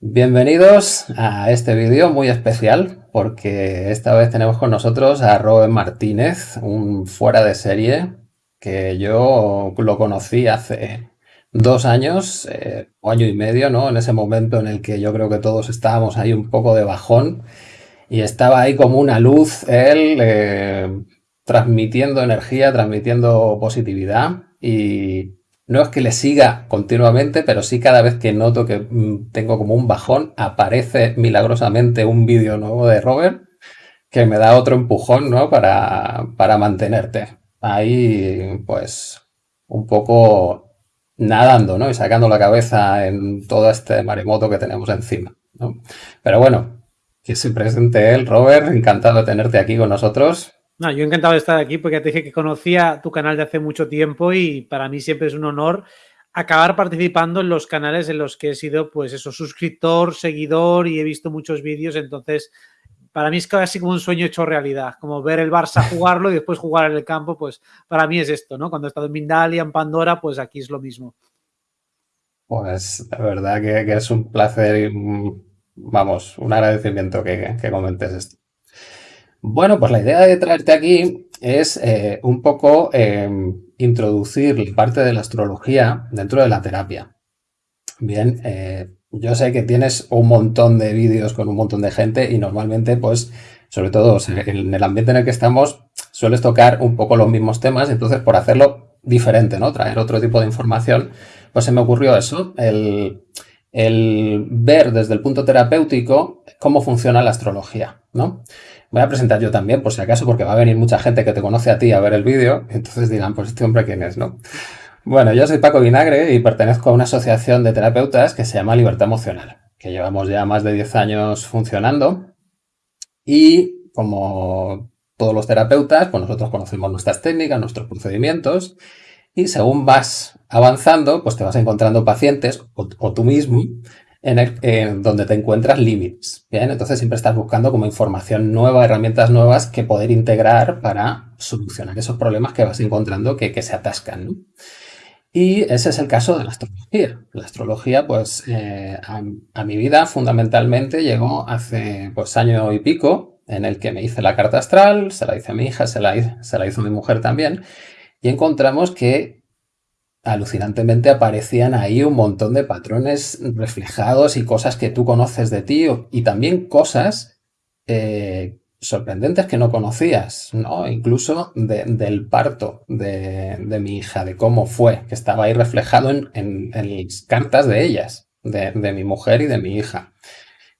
Bienvenidos a este vídeo muy especial porque esta vez tenemos con nosotros a Robert Martínez, un fuera de serie que yo lo conocí hace dos años eh, año y medio, ¿no? En ese momento en el que yo creo que todos estábamos ahí un poco de bajón y estaba ahí como una luz él eh, transmitiendo energía, transmitiendo positividad y no es que le siga continuamente, pero sí cada vez que noto que mm, tengo como un bajón, aparece milagrosamente un vídeo nuevo de Robert que me da otro empujón, ¿no? Para, para mantenerte ahí, pues, un poco nadando, ¿no? Y sacando la cabeza en todo este maremoto que tenemos encima, ¿no? Pero bueno, que se presente él, Robert, encantado de tenerte aquí con nosotros. No, yo encantado de estar aquí porque te dije que conocía tu canal de hace mucho tiempo y para mí siempre es un honor acabar participando en los canales en los que he sido, pues eso, suscriptor, seguidor y he visto muchos vídeos, entonces para mí es casi como un sueño hecho realidad, como ver el Barça jugarlo y después jugar en el campo, pues para mí es esto, ¿no? Cuando he estado en Mindalia, en Pandora, pues aquí es lo mismo. Pues la verdad que, es un placer y, vamos, un agradecimiento que, que comentes esto. Bueno, pues la idea de traerte aquí es eh, un poco em, introducir parte de la astrología dentro de la terapia. Bien, eh, yo sé que tienes un montón de vídeos con un montón de gente y normalmente, pues, sobre todo en el ambiente en el que estamos, sueles tocar un poco los mismos temas, entonces por hacerlo diferente, ¿no? Traer otro tipo de información, pues se me ocurrió eso, el, el ver desde el punto terapéutico cómo funciona la astrología, ¿no? Voy a presentar yo también, por si acaso, porque va a venir mucha gente que te conoce a ti a ver el vídeo, entonces dirán, pues este hombre quién es, ¿no? Bueno, yo soy Paco Vinagre y pertenezco a una asociación de terapeutas que se llama Libertad Emocional, que llevamos ya más de 10 años funcionando y como todos los terapeutas, pues nosotros conocemos nuestras técnicas, nuestros procedimientos y según vas avanzando, pues te vas encontrando pacientes o, o tú mismo en, donde te encuentras límites. Bien, entonces siempre estás buscando como información nueva, herramientas nuevas que poder integrar para solucionar esos problemas que vas encontrando que, se atascan. Y ese es el caso de la astrología. La astrología, pues, eh, a, mi vida fundamentalmente llegó hace, pues, año y pico, en el que me hice la carta astral, se la hice a mi hija, se la, se la hizo mi mujer también, y encontramos que alucinantemente aparecían ahí un montón de patrones reflejados y cosas que tú conoces de ti y también cosas eh, sorprendentes que no conocías, ¿no? Incluso del parto de, mi hija, de cómo fue, que estaba ahí reflejado en, las cartas de ellas, de, de, mi mujer y de mi hija.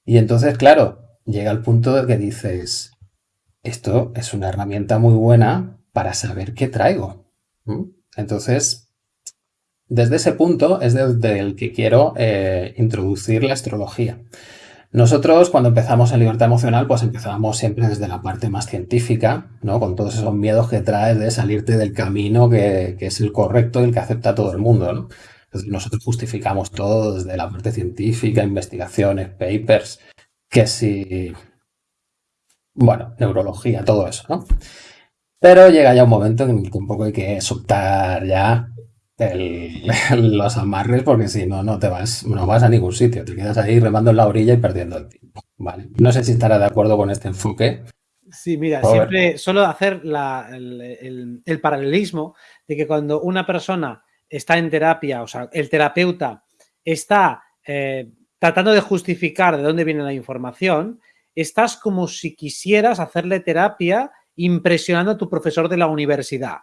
Y entonces, claro, llega el punto de que dices, esto es una herramienta muy buena para saber qué traigo. Entonces, desde ese punto es desde el que quiero eh, introducir la astrología. Nosotros cuando empezamos en libertad emocional pues empezábamos siempre desde la parte más científica, ¿no? con todos esos miedos que traes de salirte del camino que, es el correcto y el que acepta todo el mundo. ¿no? nosotros justificamos todo desde la parte científica, investigaciones, papers, que si... Bueno, neurología, todo eso, ¿no? Pero llega ya un momento en el que un poco hay que soltar ya los amarres porque si no, no te vas, no vas a ningún sitio. Te quedas ahí remando en la orilla y perdiendo el tiempo. Vale. No sé si estará de acuerdo con este enfoque. Sí, mira, siempre solo hacer el, paralelismo de que cuando una persona está en terapia, o sea, el terapeuta está eh, tratando de justificar de dónde viene la información, estás como si quisieras hacerle terapia impresionando a tu profesor de la universidad.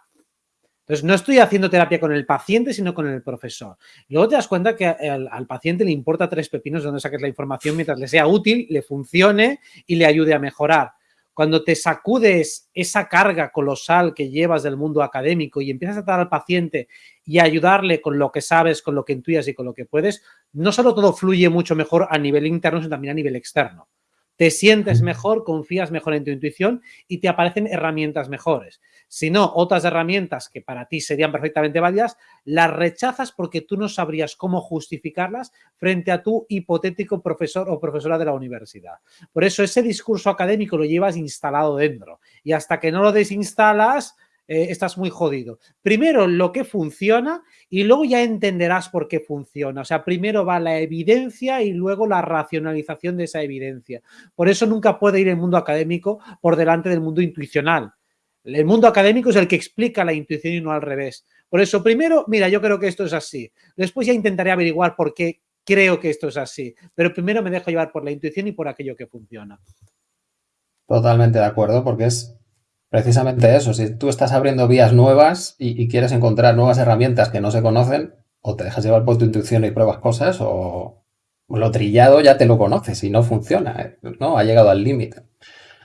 Entonces, no estoy haciendo terapia con el paciente, sino con el profesor. luego te das cuenta que al, paciente le importa tres pepinos de donde saques la información mientras le sea útil, le funcione y le ayude a mejorar. Cuando te sacudes esa carga colosal que llevas del mundo académico y empiezas a tratar al paciente y ayudarle con lo que sabes, con lo que intuyas y con lo que puedes, no solo todo fluye mucho mejor a nivel interno, sino también a nivel externo te sientes mejor, confías mejor en tu intuición y te aparecen herramientas mejores. Si no, otras herramientas que para ti serían perfectamente válidas, las rechazas porque tú no sabrías cómo justificarlas frente a tu hipotético profesor o profesora de la universidad. Por eso ese discurso académico lo llevas instalado dentro y hasta que no lo desinstalas, eh, estás muy jodido. Primero lo que funciona y luego ya entenderás por qué funciona. O sea, primero va la evidencia y luego la racionalización de esa evidencia. Por eso nunca puede ir el mundo académico por delante del mundo intuicional. El mundo académico es el que explica la intuición y no al revés. Por eso, primero, mira, yo creo que esto es así. Después ya intentaré averiguar por qué creo que esto es así. Pero primero me dejo llevar por la intuición y por aquello que funciona. Totalmente de acuerdo, porque es precisamente eso. Si tú estás abriendo vías nuevas y, quieres encontrar nuevas herramientas que no se conocen, o te dejas llevar por tu intuición y pruebas cosas, o lo trillado ya te lo conoces y no funciona, ¿eh? ¿no? Ha llegado al límite.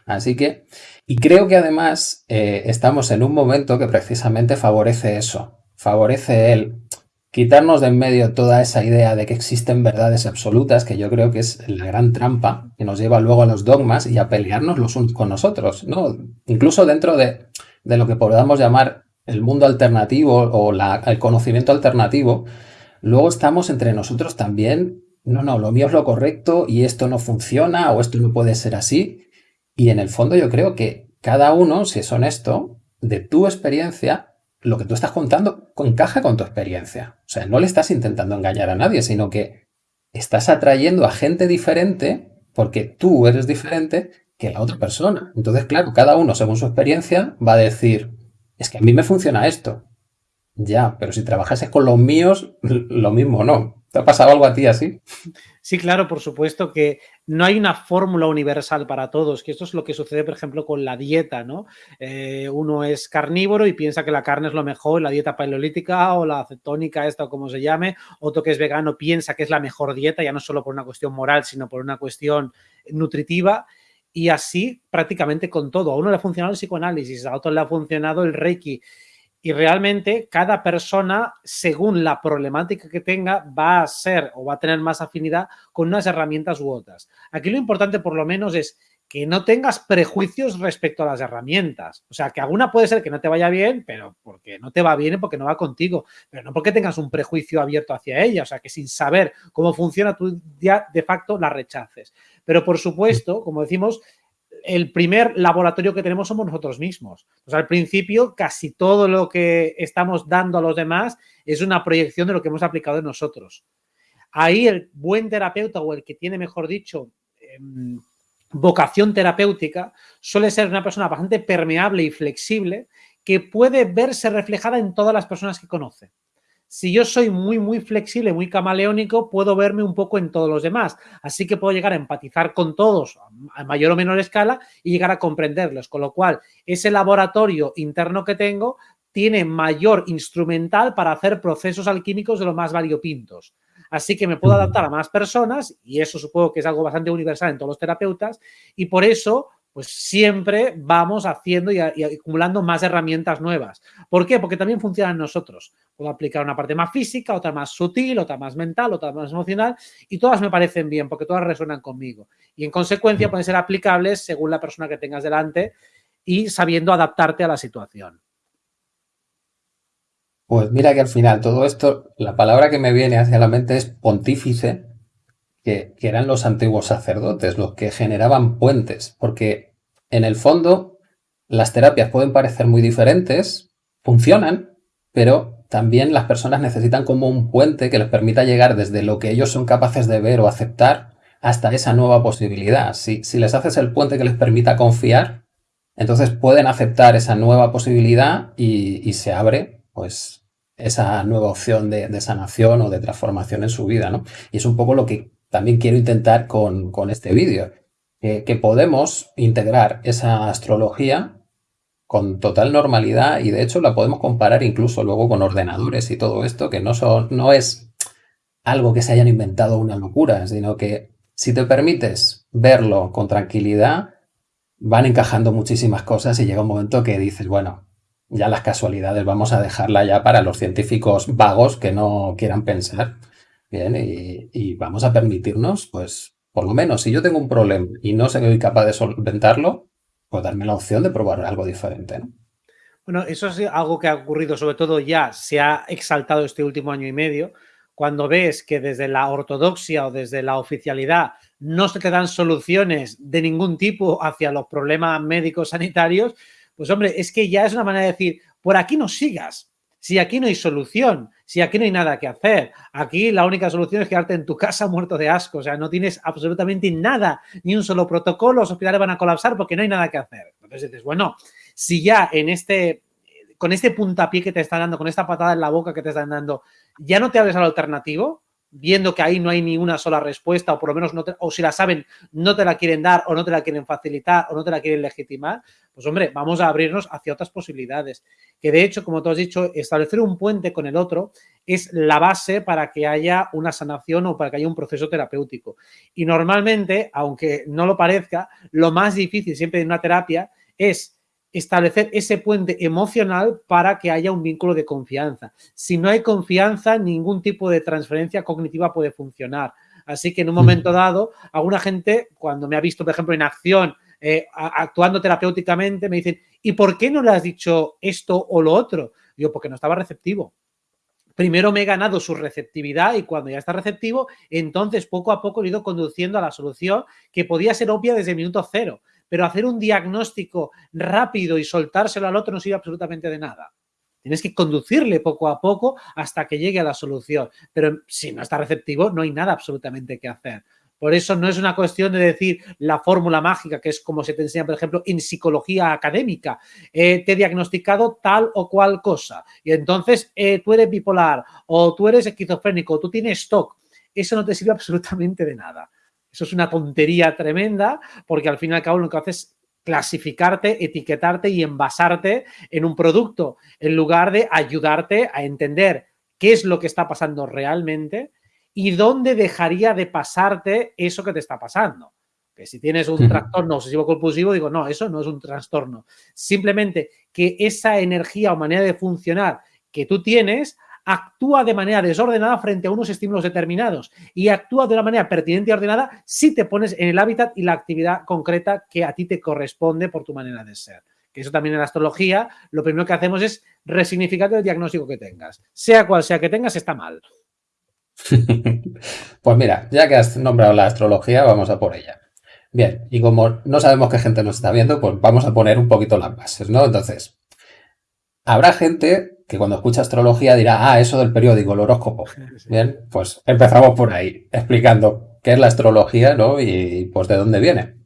Así que, y creo que además eh, estamos en un momento que precisamente favorece eso, favorece el quitarnos de en medio toda esa idea de que existen verdades absolutas, que yo creo que es la gran trampa que nos lleva luego a los dogmas y a pelearnos los unos con nosotros, ¿no? Incluso dentro de, lo que podamos llamar el mundo alternativo o el conocimiento alternativo, luego estamos entre nosotros también, no, no, lo mío es lo correcto y esto no funciona o esto no puede ser así. Y en el fondo yo creo que cada uno, si es honesto, de tu experiencia, lo que tú estás contando encaja con tu experiencia. O sea, no le estás intentando engañar a nadie, sino que estás atrayendo a gente diferente porque tú eres diferente que la otra persona. Entonces, claro, cada uno según su experiencia va a decir, es que a mí me funciona esto. Ya, pero si trabajases con los míos, lo mismo no. ¿Te ha pasado algo a ti así? Sí, claro, por supuesto que no hay una fórmula universal para todos, que esto es lo que sucede, por ejemplo, con la dieta, ¿no? Eh, uno es carnívoro y piensa que la carne es lo mejor, la dieta paleolítica o la cetónica, esta o como se llame, otro que es vegano piensa que es la mejor dieta, ya no solo por una cuestión moral, sino por una cuestión nutritiva, y así prácticamente con todo. A uno le ha funcionado el psicoanálisis, a otro le ha funcionado el reiki, y realmente cada persona, según la problemática que tenga, va a ser o va a tener más afinidad con unas herramientas u otras. Aquí lo importante por lo menos es que no tengas prejuicios respecto a las herramientas. O sea, que alguna puede ser que no te vaya bien, pero porque no te va bien, porque no va contigo, pero no porque tengas un prejuicio abierto hacia ella. O sea, que sin saber cómo funciona, tú ya de facto la rechaces. Pero por supuesto, como decimos, el primer laboratorio que tenemos somos nosotros mismos. Pues al principio casi todo lo que estamos dando a los demás es una proyección de lo que hemos aplicado en nosotros. Ahí el buen terapeuta o el que tiene, mejor dicho, em, vocación terapéutica suele ser una persona bastante permeable y flexible que puede verse reflejada en todas las personas que conoce si yo soy muy, muy flexible, muy camaleónico, puedo verme un poco en todos los demás. Así que puedo llegar a empatizar con todos a mayor o menor escala y llegar a comprenderlos. Con lo cual, ese laboratorio interno que tengo tiene mayor instrumental para hacer procesos alquímicos de lo más variopintos. Así que me puedo adaptar a más personas y eso supongo que es algo bastante universal en todos los terapeutas y por eso pues siempre vamos haciendo y, acumulando más herramientas nuevas. ¿Por qué? Porque también funcionan nosotros. Puedo aplicar una parte más física, otra más sutil, otra más mental, otra más emocional y todas me parecen bien porque todas resuenan conmigo. Y en consecuencia pueden ser aplicables según la persona que tengas delante y sabiendo adaptarte a la situación. Pues mira que al final todo esto, la palabra que me viene hacia la mente es pontífice que, eran los antiguos sacerdotes los que generaban puentes, porque en el fondo las terapias pueden parecer muy diferentes, funcionan, pero también las personas necesitan como un puente que les permita llegar desde lo que ellos son capaces de ver o aceptar hasta esa nueva posibilidad. Si, si les haces el puente que les permita confiar, entonces pueden aceptar esa nueva posibilidad y, se abre pues esa nueva opción de, de, sanación o de transformación en su vida. ¿no? Y es un poco lo que también quiero intentar con, este vídeo, que podemos integrar esa astrología con total normalidad y de hecho la podemos comparar incluso luego con ordenadores y todo esto, que no, son, no es algo que se hayan inventado una locura, sino que si te permites verlo con tranquilidad, van encajando muchísimas cosas y llega un momento que dices, bueno, ya las casualidades vamos a dejarla ya para los científicos vagos que no quieran pensar. Bien, y, vamos a permitirnos, pues, por lo menos, si yo tengo un problema y no soy capaz de solventarlo, pues darme la opción de probar algo diferente. Bueno, eso es algo que ha ocurrido, sobre todo ya se ha exaltado este último año y medio, cuando ves que desde la ortodoxia o desde la oficialidad no se te dan soluciones de ningún tipo hacia los problemas médicos sanitarios, pues hombre, es que ya es una manera de decir, por aquí no sigas. Si aquí no hay solución, si aquí no hay nada que hacer, aquí la única solución es quedarte en tu casa muerto de asco, o sea, no tienes absolutamente nada, ni un solo protocolo, los hospitales van a colapsar porque no hay nada que hacer. Entonces dices, bueno, si ya en este, con este puntapié que te están dando, con esta patada en la boca que te están dando, ya no te abres al alternativo, viendo que ahí no hay ni una sola respuesta o por lo menos no o si la saben no te la quieren dar o no te la quieren facilitar o no te la quieren legitimar, pues hombre, vamos a abrirnos hacia otras posibilidades. Que de hecho, como tú has dicho, establecer un puente con el otro es la base para que haya una sanación o para que haya un proceso terapéutico. Y normalmente, aunque no lo parezca, lo más difícil siempre en una terapia es establecer ese puente emocional para que haya un vínculo de confianza. Si no hay confianza, ningún tipo de transferencia cognitiva puede funcionar. Así que en un momento dado, alguna gente, cuando me ha visto, por ejemplo, en acción, eh, actuando terapéuticamente, me dicen, ¿y por qué no le has dicho esto o lo otro? Yo, porque no estaba receptivo. Primero me he ganado su receptividad y cuando ya está receptivo, entonces poco a poco he ido conduciendo a la solución que podía ser obvia desde el minuto cero pero hacer un diagnóstico rápido y soltárselo al otro no sirve absolutamente de nada. Tienes que conducirle poco a poco hasta que llegue a la solución. Pero si no está receptivo, no hay nada absolutamente que hacer. Por eso no es una cuestión de decir la fórmula mágica, que es como se te enseña, por ejemplo, en psicología académica. te he diagnosticado tal o cual cosa. Y entonces eh, tú eres bipolar o tú eres esquizofrénico o tú tienes TOC. Eso no te sirve absolutamente de nada. Eso es una tontería tremenda porque al fin y al cabo lo que haces es clasificarte, etiquetarte y envasarte en un producto en lugar de ayudarte a entender qué es lo que está pasando realmente y dónde dejaría de pasarte eso que te está pasando. Que si tienes un trastorno obsesivo compulsivo, digo, no, eso no es un trastorno. Simplemente que esa energía o manera de funcionar que tú tienes actúa de manera desordenada frente a unos estímulos determinados y actúa de una manera pertinente y ordenada si te pones en el hábitat y la actividad concreta que a ti te corresponde por tu manera de ser. Que eso también en la astrología, lo primero que hacemos es resignificar el diagnóstico que tengas. Sea cual sea que tengas, está mal. pues mira, ya que has nombrado la astrología, vamos a por ella. Bien, y como no sabemos qué gente nos está viendo, pues vamos a poner un poquito las bases, ¿no? Entonces, habrá gente que cuando escucha astrología dirá, ah, eso del periódico, el horóscopo. Bien, pues empezamos por ahí, explicando qué es la astrología, ¿no? Y pues de dónde viene.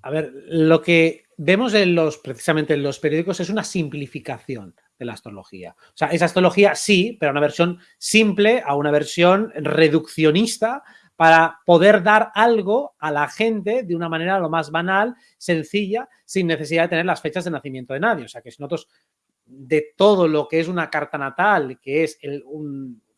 A ver, lo que vemos en los, precisamente en los periódicos es una simplificación de la astrología. O sea, es astrología sí, pero una versión simple a una versión reduccionista para poder dar algo a la gente de una manera lo más banal, sencilla, sin necesidad de tener las fechas de nacimiento de nadie. O sea, que si nosotros de todo lo que es una carta natal, que es,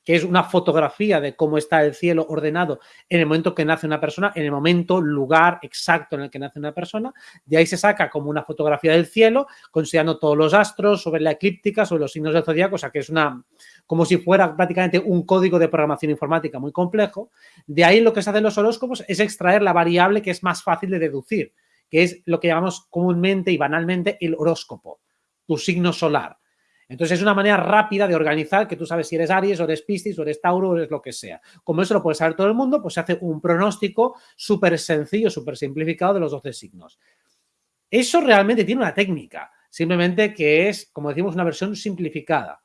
que es una fotografía de cómo está el cielo ordenado en el momento que nace una persona, en el momento, lugar exacto en el que nace una persona. De ahí se saca como una fotografía del cielo, considerando todos los astros, sobre la eclíptica, sobre los signos del zodiaco, o sea que es una, como si fuera prácticamente un código de programación informática muy complejo. De ahí lo que se hacen los horóscopos es extraer la variable que es más fácil de deducir, que es lo que llamamos comúnmente y banalmente el horóscopo tu signo solar. Entonces es una manera rápida de organizar que tú sabes si eres Aries o eres Piscis o eres Tauro o eres lo que sea. Como eso lo puede saber todo el mundo, pues se hace un pronóstico súper sencillo, súper simplificado de los 12 signos. Eso realmente tiene una técnica, simplemente que es, como decimos, una versión simplificada.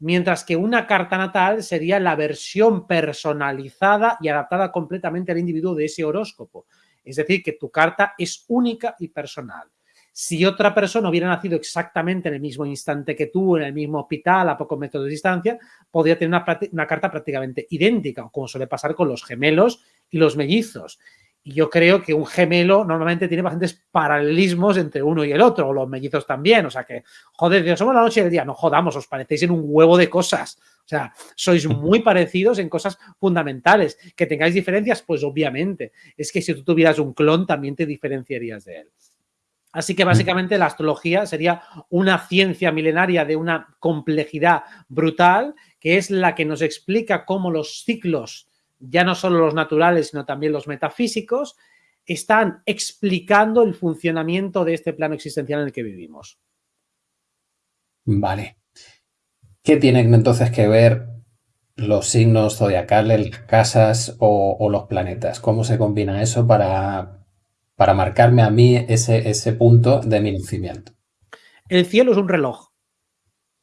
Mientras que una carta natal sería la versión personalizada y adaptada completamente al individuo de ese horóscopo. Es decir, que tu carta es única y personal. Si otra persona hubiera nacido exactamente en el mismo instante que tú, en el mismo hospital, a pocos metros de distancia, podría tener una, carta prácticamente idéntica, como suele pasar con los gemelos y los mellizos. Y yo creo que un gemelo normalmente tiene bastantes paralelismos entre uno y el otro, o los mellizos también. O sea que, joder, Dios, somos la noche y el día. No jodamos, os parecéis en un huevo de cosas. O sea, sois muy parecidos en cosas fundamentales. Que tengáis diferencias, pues obviamente. Es que si tú tuvieras un clon, también te diferenciarías de él. Así que básicamente la astrología sería una ciencia milenaria de una complejidad brutal, que es la que nos explica cómo los ciclos, ya no solo los naturales, sino también los metafísicos, están explicando el funcionamiento de este plano existencial en el que vivimos. Vale. ¿Qué tienen entonces que ver los signos zodiacales, las casas o, o los planetas? ¿Cómo se combina eso para, para marcarme a mí ese, ese punto de mi nacimiento. El cielo es un reloj.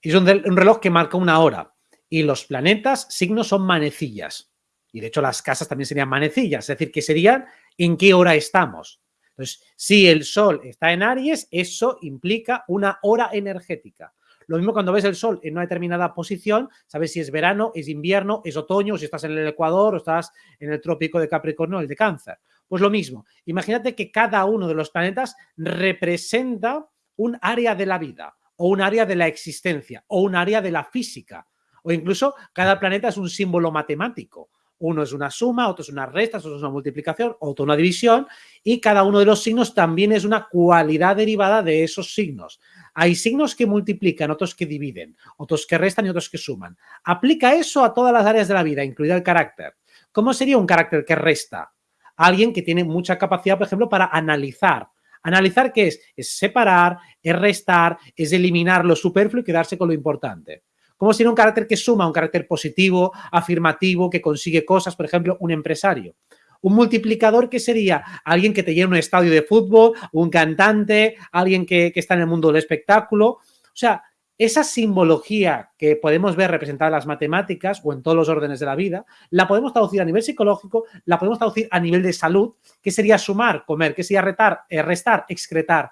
Es un, reloj que marca una hora. Y los planetas, signos, son manecillas. Y de hecho las casas también serían manecillas, es decir, que serían en qué hora estamos. Entonces, si el Sol está en Aries, eso implica una hora energética. Lo mismo cuando ves el Sol en una determinada posición, sabes si es verano, es invierno, es otoño, si estás en el Ecuador o estás en el trópico de Capricornio o el de Cáncer. Pues lo mismo, imagínate que cada uno de los planetas representa un área de la vida o un área de la existencia o un área de la física o incluso cada planeta es un símbolo matemático. Uno es una suma, otro es una resta, otro es una multiplicación, otro una división y cada uno de los signos también es una cualidad derivada de esos signos. Hay signos que multiplican, otros que dividen, otros que restan y otros que suman. Aplica eso a todas las áreas de la vida, incluida el carácter. ¿Cómo sería un carácter que resta? Alguien que tiene mucha capacidad, por ejemplo, para analizar. ¿Analizar qué es? Es separar, es restar, es eliminar lo superfluo y quedarse con lo importante. ¿Cómo sería un carácter que suma, un carácter positivo, afirmativo, que consigue cosas, por ejemplo, un empresario? Un multiplicador que sería alguien que te llena un estadio de fútbol, un cantante, alguien que, está en el mundo del espectáculo. O sea, esa simbología que podemos ver representada en las matemáticas o en todos los órdenes de la vida, la podemos traducir a nivel psicológico, la podemos traducir a nivel de salud, que sería sumar, comer, que sería retar, eh, restar, excretar,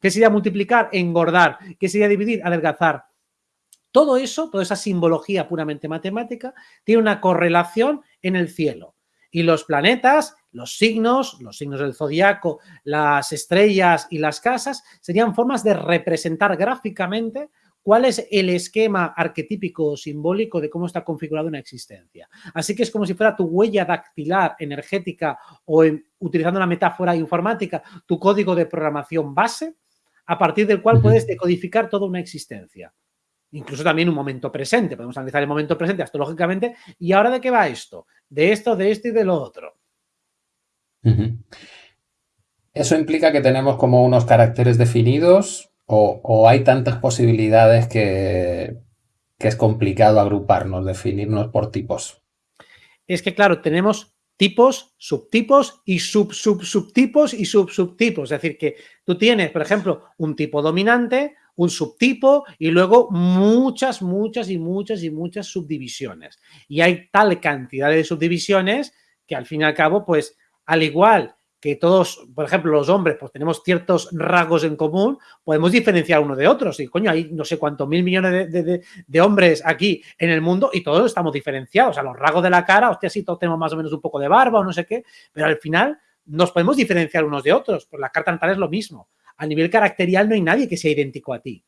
que sería multiplicar, engordar, que sería dividir, adelgazar. Todo eso, toda esa simbología puramente matemática, tiene una correlación en el cielo. Y los planetas, los signos, los signos del zodiaco, las estrellas y las casas serían formas de representar gráficamente cuál es el esquema arquetípico o simbólico de cómo está configurada una existencia. Así que es como si fuera tu huella dactilar energética o utilizando una metáfora informática, tu código de programación base, a partir del cual puedes decodificar toda una existencia. Incluso también un momento presente, podemos analizar el momento presente astrológicamente. ¿Y ahora de qué va esto? De esto, de esto y de lo otro. ¿Eso implica que tenemos como unos caracteres definidos o, hay tantas posibilidades que, es complicado agruparnos, definirnos por tipos? Es que, claro, tenemos tipos, subtipos y sub, sub, subtipos y sub, subtipos. Es decir, que tú tienes, por ejemplo, un tipo dominante, un subtipo y luego muchas, muchas y muchas y muchas subdivisiones. Y hay tal cantidad de subdivisiones que al fin y al cabo, pues al igual que todos, por ejemplo, los hombres, pues tenemos ciertos rasgos en común, podemos diferenciar uno de otros. Y coño, hay no sé cuántos mil millones de, hombres aquí en el mundo y todos estamos diferenciados. O sea, los rasgos de la cara, hostia, sí, todos tenemos más o menos un poco de barba o no sé qué, pero al final nos podemos diferenciar unos de otros. Pues la carta natal es lo mismo a nivel caracterial no hay nadie que sea idéntico a ti.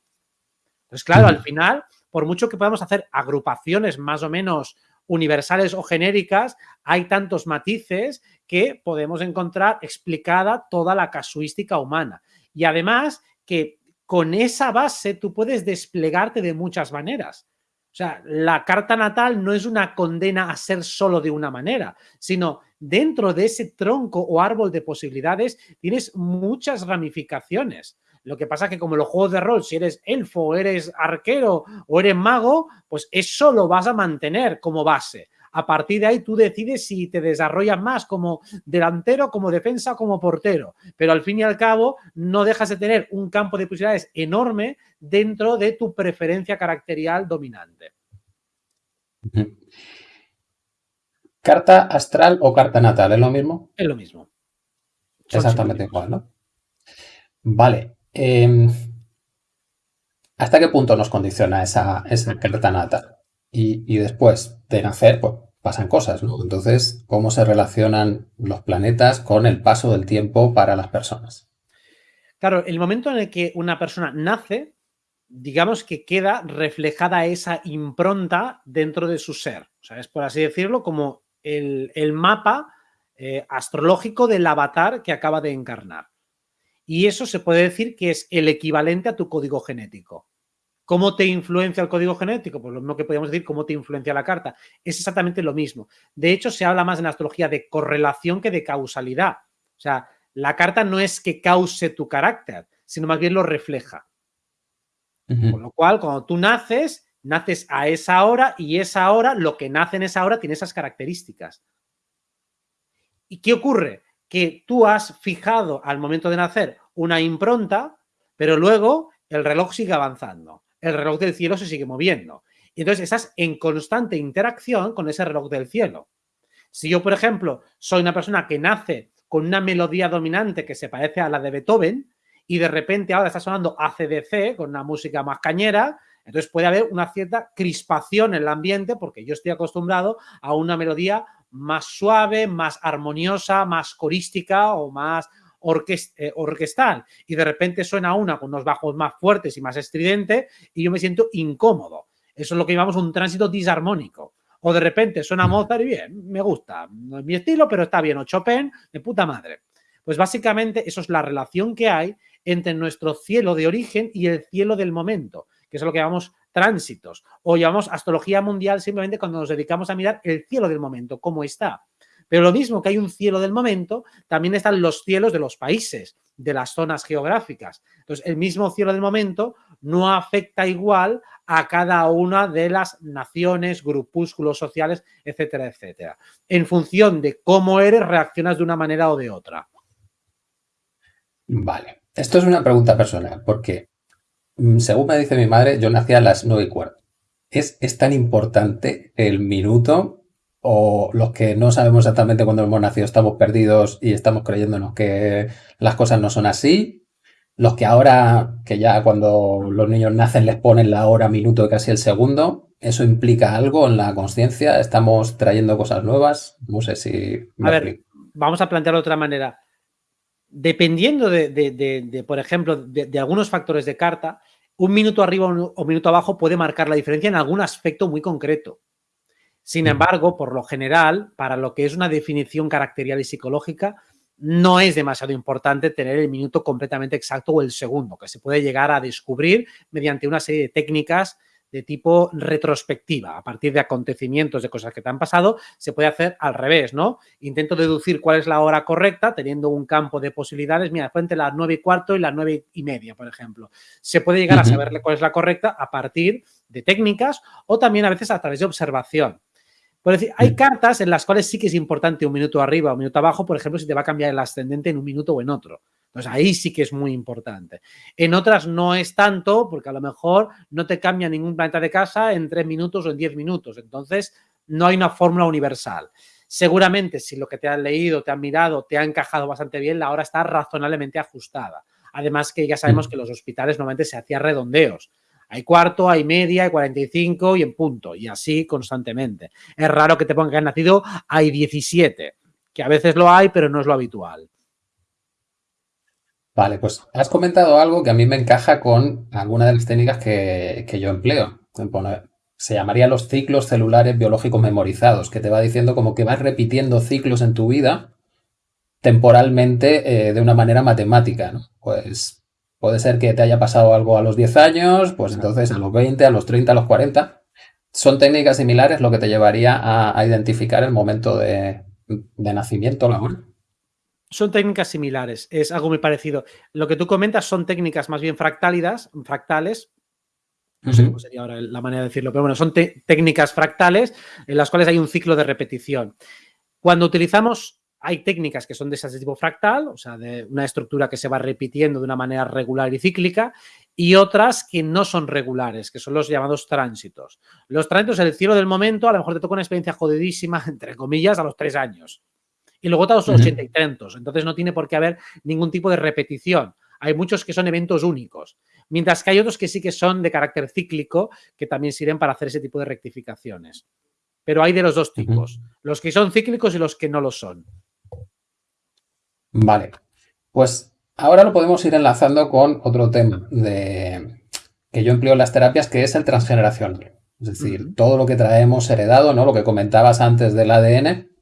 Entonces, claro, al final, por mucho que podamos hacer agrupaciones más o menos universales o genéricas, hay tantos matices que podemos encontrar explicada toda la casuística humana. Y además que con esa base tú puedes desplegarte de muchas maneras. O sea, la carta natal no es una condena a ser solo de una manera, sino dentro de ese tronco o árbol de posibilidades tienes muchas ramificaciones. Lo que pasa es que como los juegos de rol, si eres elfo, eres arquero o eres mago, pues eso lo vas a mantener como base. A partir de ahí tú decides si te desarrollas más como delantero, como defensa, como portero. Pero al fin y al cabo no dejas de tener un campo de posibilidades enorme dentro de tu preferencia caracterial dominante. ¿Carta astral o carta natal? ¿Es lo mismo? Es lo mismo. Exactamente igual, ¿no? Vale. Em, ¿Hasta qué punto nos condiciona esa, carta natal? Y, después de nacer, pues pasan cosas, ¿no? Entonces, ¿cómo se relacionan los planetas con el paso del tiempo para las personas? Claro, el momento en el que una persona nace, digamos que queda reflejada esa impronta dentro de su ser. O sea, es por así decirlo como el, mapa eh, astrológico del avatar que acaba de encarnar. Y eso se puede decir que es el equivalente a tu código genético. ¿Cómo te influencia el código genético? Pues lo mismo que podríamos decir, ¿cómo te influencia la carta? Es exactamente lo mismo. De hecho, se habla más en astrología de correlación que de causalidad. O sea, la carta no es que cause tu carácter, sino más bien lo refleja. Con lo cual, cuando tú naces, naces a esa hora y esa hora, lo que nace en esa hora tiene esas características. ¿Y qué ocurre? Que tú has fijado al momento de nacer una impronta, pero luego el reloj sigue avanzando. el reloj del cielo se sigue moviendo. Y entonces estás en constante interacción con ese reloj del cielo. Si yo, por ejemplo, soy una persona que nace con una melodía dominante que se parece a la de Beethoven y de repente ahora está sonando ACDC con una música más cañera, entonces puede haber una cierta crispación en el ambiente porque yo estoy acostumbrado a una melodía más suave, más armoniosa, más corística o más eh, orquestal y de repente suena una con unos bajos más fuertes y más estridente y yo me siento incómodo. Eso es lo que llamamos un tránsito disarmónico. O de repente suena Mozart y bien, me gusta, no es mi estilo, pero está bien. O Chopin, de puta madre. Pues básicamente eso es la relación que hay entre nuestro cielo de origen y el cielo del momento, que es lo que llamamos tránsitos. O llamamos astrología mundial simplemente cuando nos dedicamos a mirar el cielo del momento, cómo está. Pero lo mismo que hay un cielo del momento, también están los cielos de los países, de las zonas geográficas. Entonces, el mismo cielo del momento no afecta igual a cada una de las naciones, grupúsculos sociales, etcétera, etcétera. En función de cómo eres, reaccionas de una manera o de otra. Vale. Esto es una pregunta personal, porque según me dice mi madre, yo nací a las nueve y cuarto. ¿Es, ¿Es tan importante el minuto o los que no sabemos exactamente cuándo hemos nacido estamos perdidos y estamos creyéndonos que las cosas no son así? Los que ahora, que ya cuando los niños nacen les ponen la hora, minuto y casi el segundo, ¿eso implica algo en la conciencia? ¿Estamos trayendo cosas nuevas? No sé si... a ver, vamos a plantearlo de otra manera dependiendo de, por ejemplo, de, algunos factores de carta, un minuto arriba o un minuto abajo puede marcar la diferencia en algún aspecto muy concreto. Sin embargo, por lo general, para lo que es una definición caracterial y psicológica, no es demasiado importante tener el minuto completamente exacto o el segundo, que se puede llegar a descubrir mediante una serie de técnicas de tipo retrospectiva, a partir de acontecimientos, de cosas que te han pasado, se puede hacer al revés, ¿no? Intento deducir cuál es la hora correcta, teniendo un campo de posibilidades, mira, frente las nueve y cuarto y las nueve y media, por ejemplo. Se puede llegar a saberle cuál es la correcta a partir de técnicas o también a veces a través de observación. Por decir, hay cartas en las cuales sí que es importante un minuto arriba o un minuto abajo, por ejemplo, si te va a cambiar el ascendente en un minuto o en otro. Entonces ahí sí que es muy importante. En otras no es tanto, porque a lo mejor no te cambia ningún planeta de casa en tres minutos o en diez minutos. Entonces no hay una fórmula universal. Seguramente si lo que te han leído, te han mirado, te ha encajado bastante bien, la hora está razonablemente ajustada. Además que ya sabemos mm. que los hospitales normalmente se hacían redondeos. Hay cuarto, hay media, hay 45 y en punto. Y así constantemente. Es raro que te pongan que han nacido, hay 17. Que a veces lo hay, pero no es lo habitual. Vale, pues has comentado algo que a mí me encaja con alguna de las técnicas que, yo empleo. se llamaría los ciclos celulares biológicos memorizados, que te va diciendo como que vas repitiendo ciclos en tu vida temporalmente eh, de una manera matemática, ¿no? Pues puede ser que te haya pasado algo a los 10 años, pues entonces a los 20, a los 30, a los 40. Son técnicas similares lo que te llevaría a, identificar el momento de, de nacimiento laboral son técnicas similares, es algo muy parecido. Lo que tú comentas son técnicas más bien fractálidas, fractales, no sé cómo sería ahora la manera de decirlo, pero bueno, son técnicas fractales en las cuales hay un ciclo de repetición. Cuando utilizamos, hay técnicas que son de ese tipo fractal, o sea, de una estructura que se va repitiendo de una manera regular y cíclica, y otras que no son regulares, que son los llamados tránsitos. Los tránsitos, el cielo del momento, a lo mejor te toca una experiencia jodidísima, entre comillas, a los tres años y luego todos son 80 y tantos. Entonces no tiene por qué haber ningún tipo de repetición. Hay muchos que son eventos únicos, mientras que hay otros que sí que son de carácter cíclico, que también sirven para hacer ese tipo de rectificaciones. Pero hay de los dos tipos, los que son cíclicos y los que no lo son. Vale, pues ahora lo podemos ir enlazando con otro tema de, que yo empleo en las terapias, que es el transgeneracional. Es decir, todo lo que traemos heredado, ¿no? Lo que comentabas antes del ADN,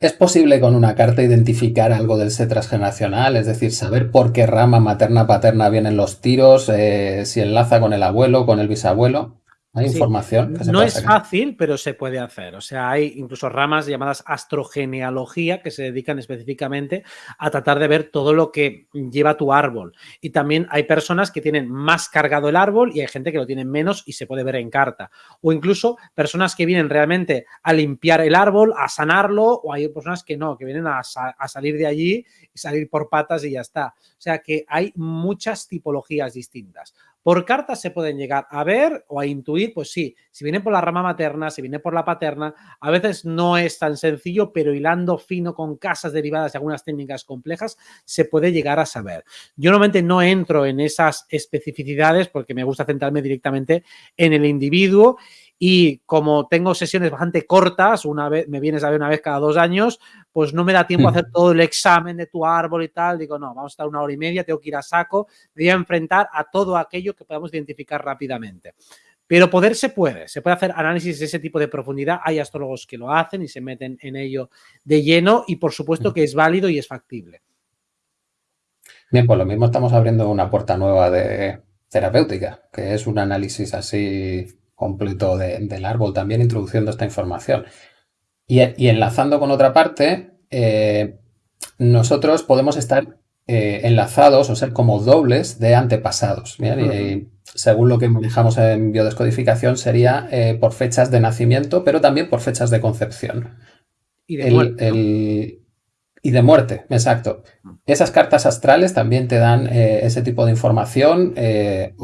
¿Es posible con una carta identificar algo del set transgeneracional? Es decir, saber por qué rama materna-paterna vienen los tiros, eh, si enlaza con el abuelo, con el bisabuelo. Hay información. no es fácil, pero se puede hacer. O sea, hay incluso ramas llamadas astrogenealogía que se dedican específicamente a tratar de ver todo lo que lleva tu árbol. Y también hay personas que tienen más cargado el árbol y hay gente que lo tiene menos y se puede ver en carta. O incluso personas que vienen realmente a limpiar el árbol, a sanarlo, o hay personas que no, que vienen a, a salir de allí y salir por patas y ya está. O sea que hay muchas tipologías distintas. Por cartas se pueden llegar a ver o a intuir, pues sí, si viene por la rama materna, si viene por la paterna, a veces no es tan sencillo, pero hilando fino con casas derivadas de algunas técnicas complejas, se puede llegar a saber. Yo normalmente no entro en esas especificidades porque me gusta centrarme directamente en el individuo y como tengo sesiones bastante cortas, una vez me vienes a ver una vez cada dos años, pues no me da tiempo a hacer todo el examen de tu árbol y tal. Digo, no, vamos a estar una hora y media, tengo que ir a saco, me voy a enfrentar a todo aquello que podamos identificar rápidamente. Pero poder se puede, se puede hacer análisis de ese tipo de profundidad. Hay astrólogos que lo hacen y se meten en ello de lleno y por supuesto que es válido y es factible. Bien, pues lo mismo estamos abriendo una puerta nueva de terapéutica, que es un análisis así completo del árbol, también introduciendo esta información. Y, enlazando con otra parte, eh, nosotros podemos estar eh, enlazados o ser como dobles de antepasados. y, según lo que manejamos en biodescodificación, sería eh, por fechas de nacimiento, pero también por fechas de concepción. Y de y de muerte, exacto. Esas cartas astrales también te dan eh, ese tipo de información.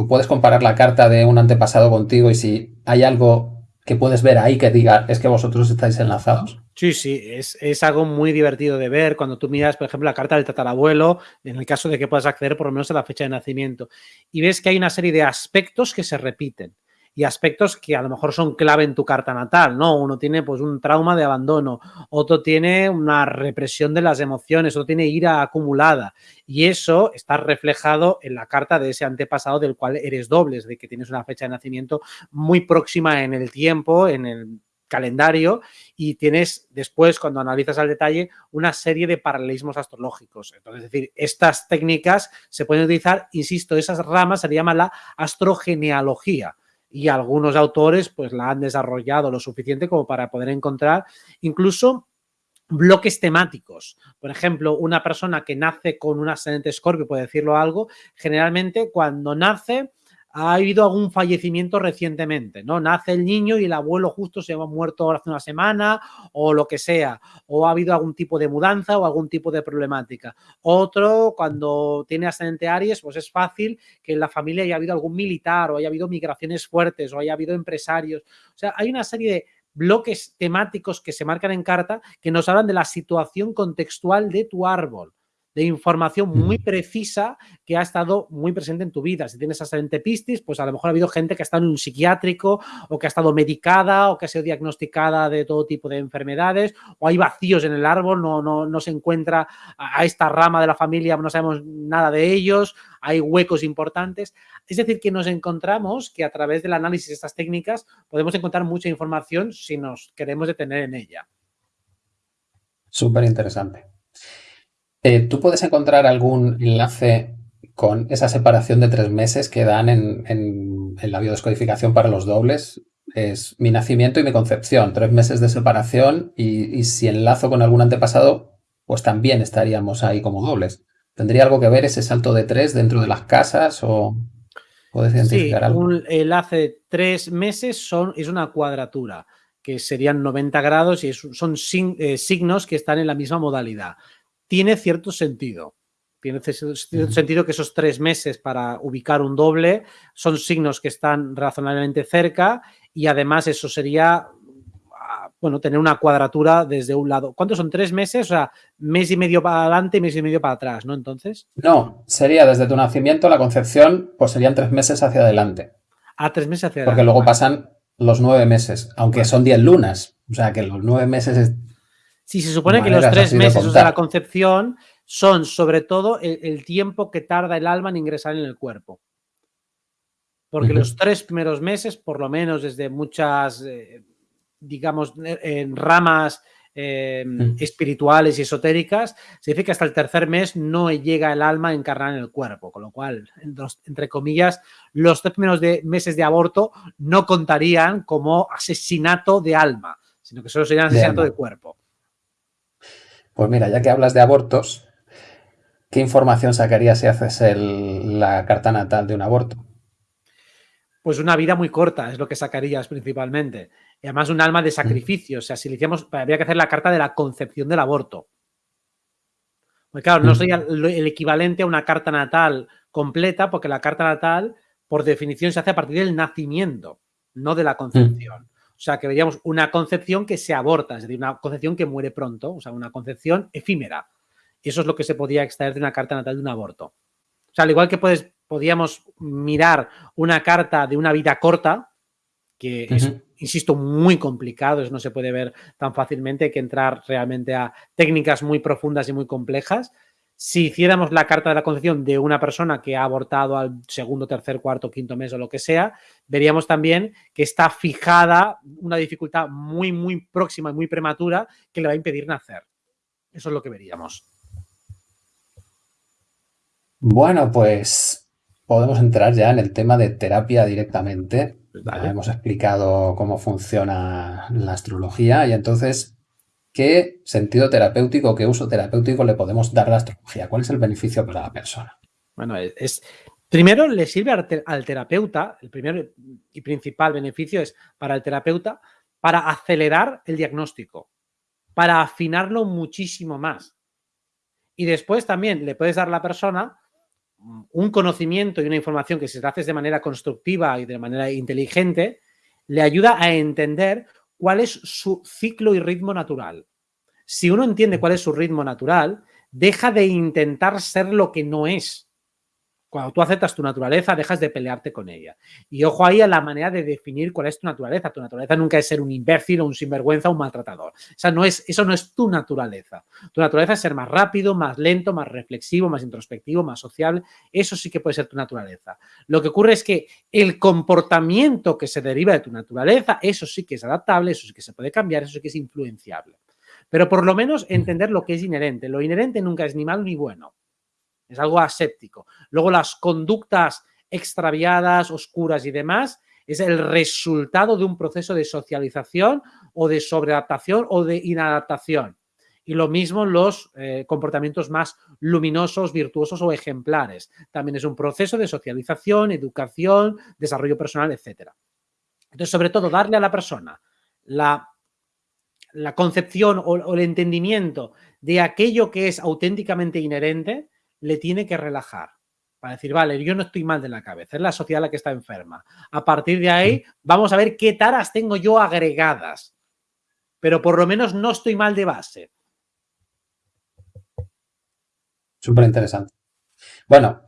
Puedes comparar la carta de un antepasado contigo y si hay algo que puedes ver ahí que diga es que vosotros estáis enlazados. Sí, sí, es, es, algo muy divertido de ver cuando tú miras, por ejemplo, la carta del tatarabuelo, en el caso de que puedas acceder por lo menos a la fecha de nacimiento, y ves que hay una serie de aspectos que se repiten y aspectos que a lo mejor son clave en tu carta natal, ¿no? Uno tiene pues un trauma de abandono, otro tiene una represión de las emociones, otro tiene ira acumulada y eso está reflejado en la carta de ese antepasado del cual eres doble, de que tienes una fecha de nacimiento muy próxima en el tiempo, en el calendario y tienes después, cuando analizas al detalle, una serie de paralelismos astrológicos. Entonces, es decir, estas técnicas se pueden utilizar, insisto, esas ramas se llama la astrogenealogía y algunos autores pues la han desarrollado lo suficiente como para poder encontrar incluso bloques temáticos. Por ejemplo, una persona que nace con un ascendente escorpio, puede decirlo algo, generalmente cuando nace ha habido algún fallecimiento recientemente, ¿no? Nace el niño y el abuelo justo se ha muerto hace una semana o lo que sea, o ha habido algún tipo de mudanza o algún tipo de problemática. Otro, cuando tiene ascendente Aries, pues es fácil que en la familia haya habido algún militar o haya habido migraciones fuertes o haya habido empresarios. O sea, hay una serie de bloques temáticos que se marcan en carta que nos hablan de la situación contextual de tu árbol de información muy precisa que ha estado muy presente en tu vida. Si tienes ascendente Piscis, pues a lo mejor ha habido gente que ha estado en un psiquiátrico o que ha estado medicada o que ha sido diagnosticada de todo tipo de enfermedades o hay vacíos en el árbol, no, no, no se encuentra a esta rama de la familia, no sabemos nada de ellos, hay huecos importantes. Es decir, que nos encontramos que a través del análisis de estas técnicas podemos encontrar mucha información si nos queremos detener en ella. Súper interesante. Eh, ¿Tú puedes encontrar algún enlace con esa separación de tres meses que dan en, la biodescodificación para los dobles? Es mi nacimiento y mi concepción, tres meses de separación y, si enlazo con algún antepasado, pues también estaríamos ahí como dobles. ¿Tendría algo que ver ese salto de tres dentro de las casas o puedes identificar sí, algo? un enlace de tres meses son, es una cuadratura que serían 90 grados y son eh, signos que están en la misma modalidad tiene cierto sentido. Tiene cierto sentido que esos tres meses para ubicar un doble son signos que están razonablemente cerca y además eso sería, ah, bueno, tener una cuadratura desde un lado. ¿Cuántos son? ¿Tres meses? O sea, mes y medio para adelante y mes y medio para atrás, ¿no? Entonces. No, sería desde tu nacimiento, la concepción, pues serían tres meses hacia adelante. Ah, tres meses hacia adelante. Porque luego pasan los nueve meses, aunque son diez lunas. O sea, que los nueve meses es si se supone que los tres meses de, la concepción son sobre todo el, tiempo que tarda el alma en ingresar en el cuerpo. Porque los tres primeros meses, por lo menos desde muchas, eh, digamos, en ramas em, espirituales y esotéricas, se dice que hasta el tercer mes no llega el alma a encarnar en el cuerpo, con lo cual, entre comillas, los tres primeros meses de aborto no contarían como asesinato de alma, sino que solo serían asesinato de cuerpo. Pues mira, ya que hablas de abortos, ¿qué información sacarías si haces la carta natal de un aborto? Pues una vida muy corta es lo que sacarías principalmente. Y además un alma de mm. sacrificio. O sea, si le hiciéramos, habría que hacer la carta de la concepción del aborto. Porque claro, no mm. sería el equivalente a una carta natal completa, porque la carta natal por definición se hace a partir del nacimiento, no de la concepción. O sea, que veríamos una concepción que se aborta, es decir, una concepción que muere pronto, o sea, una concepción efímera. Y eso es lo que se podía extraer de una carta natal de un aborto. O sea, al igual que puedes, podíamos mirar una carta de una vida corta, que es, insisto, muy complicado, eso no se puede ver tan fácilmente, hay que entrar realmente a técnicas muy profundas y muy complejas. Si hiciéramos la carta de la concepción de una persona que ha abortado al segundo, tercer, cuarto, quinto mes o lo que sea, veríamos también que está fijada una dificultad muy, muy próxima y muy prematura que le va a impedir nacer. Eso es lo que veríamos. Bueno, pues podemos entrar ya en el tema de terapia directamente. hemos explicado cómo funciona la astrología y entonces, ¿qué sentido terapéutico, qué uso terapéutico le podemos dar a la astrología? ¿Cuál es el beneficio para la persona? Bueno, es, primero le sirve al, terapeuta, el primer y principal beneficio es para el terapeuta para acelerar el diagnóstico, para afinarlo muchísimo más. Y después también le puedes dar a la persona un conocimiento y una información que si se haces de manera constructiva y de manera inteligente, le ayuda a entender cuál es su ciclo y ritmo natural. Si uno entiende cuál es su ritmo natural, deja de intentar ser lo que no es. Cuando tú aceptas tu naturaleza, dejas de pelearte con ella. Y ojo ahí a la manera de definir cuál es tu naturaleza. Tu naturaleza nunca es ser un imbécil o un sinvergüenza o un maltratador. Esa no es, eso no es tu naturaleza. Tu naturaleza es ser más rápido, más lento, más reflexivo, más introspectivo, más sociable. Eso sí que puede ser tu naturaleza. Lo que ocurre es que el comportamiento que se deriva de tu naturaleza, eso sí que es adaptable, eso sí que se puede cambiar, eso sí que es influenciable. Pero por lo menos entender lo que es inherente. Lo inherente nunca es ni malo ni bueno es algo aséptico. Luego las conductas extraviadas, oscuras y demás, es el resultado de un proceso de socialización o de sobreadaptación o de inadaptación. Y lo mismo los eh, comportamientos más luminosos, virtuosos o ejemplares. También es un proceso de socialización, educación, desarrollo personal, etc. Entonces, sobre todo, darle a la persona la, la concepción o el entendimiento de aquello que es auténticamente inherente, le tiene que relajar para decir, vale, yo no estoy mal de la cabeza, es la sociedad la que está enferma. A partir de ahí, vamos a ver qué taras tengo yo agregadas, pero por lo menos no estoy mal de base. Súper interesante. Bueno,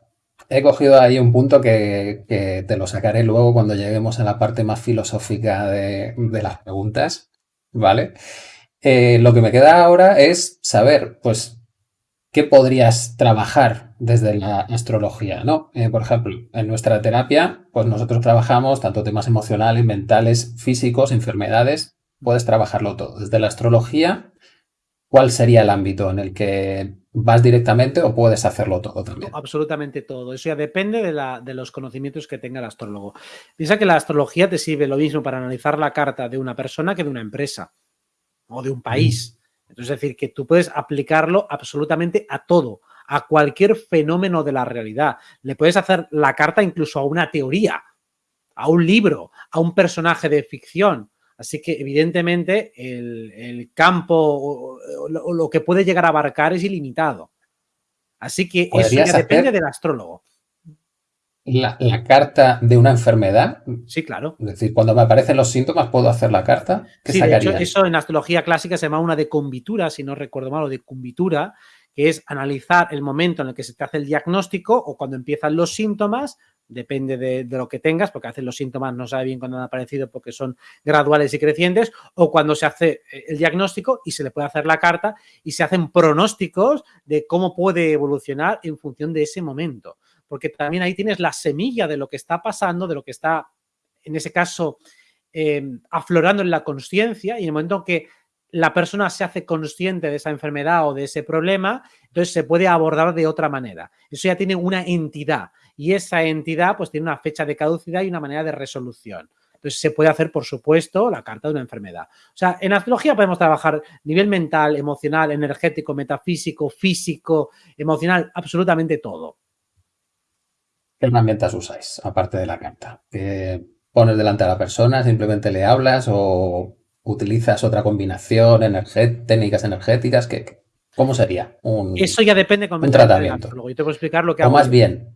he cogido ahí un punto que, te lo sacaré luego cuando lleguemos a la parte más filosófica de, las preguntas, ¿vale? Eh, lo que me queda ahora es saber, pues, ¿qué podrías trabajar desde la astrología? ¿no? Eh, por ejemplo, en nuestra terapia, pues nosotros trabajamos tanto temas emocionales, mentales, físicos, enfermedades, puedes trabajarlo todo. Desde la astrología, ¿cuál sería el ámbito en el que vas directamente o puedes hacerlo todo también? absolutamente todo. Eso ya depende de, los conocimientos que tenga el astrólogo. Piensa que la astrología te sirve lo mismo para analizar la carta de una persona que de una empresa o de un país. Es decir, que tú puedes aplicarlo absolutamente a todo, a cualquier fenómeno de la realidad. Le puedes hacer la carta incluso a una teoría, a un libro, a un personaje de ficción. Así que evidentemente el, campo o, lo que puede llegar a abarcar es ilimitado. Así que eso ya depende del astrólogo la, carta de una enfermedad. Sí, claro. Es decir, cuando me aparecen los síntomas, ¿puedo hacer la carta? sí, de hecho, eso en astrología clásica se llama una decumbitura, si no recuerdo mal, o decumbitura, que es analizar el momento en el que se te hace el diagnóstico o cuando empiezan los síntomas, depende de, lo que tengas, porque a veces los síntomas no sabe bien cuándo han aparecido porque son graduales y crecientes, o cuando se hace eh, el diagnóstico y se le puede hacer la carta y se hacen pronósticos de cómo puede evolucionar en función de ese momento porque también ahí tienes la semilla de lo que está pasando, de lo que está, en ese caso, em, aflorando en la conciencia y en el momento que la persona se hace consciente de esa enfermedad o de ese problema, entonces se puede abordar de otra manera. Eso ya tiene una entidad y esa entidad pues tiene una fecha de caducidad y una manera de resolución. Entonces se puede hacer, por supuesto, la carta de una enfermedad. O sea, en astrología podemos trabajar nivel mental, emocional, energético, metafísico, físico, emocional, absolutamente todo. ¿Qué herramientas usáis, aparte de la carta? ¿Pones delante a la persona, simplemente le hablas o utilizas otra combinación, técnicas energéticas? ¿Cómo sería un Eso ya depende un tratamiento? Luego yo te puedo explicar lo que O más bien,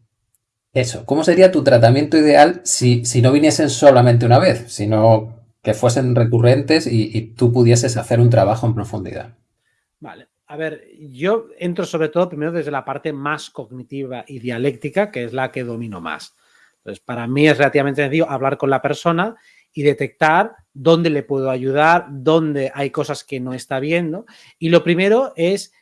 Eso, ¿cómo sería tu tratamiento ideal si, si no viniesen solamente una vez, sino que fuesen recurrentes y, tú pudieses hacer un trabajo en profundidad? Vale, a ver, yo entro sobre todo primero desde la parte más cognitiva y dialéctica, que es la que domino más. Entonces, para mí es relativamente sencillo hablar con la persona y detectar dónde le puedo ayudar, dónde hay cosas que no está viendo. Y lo primero es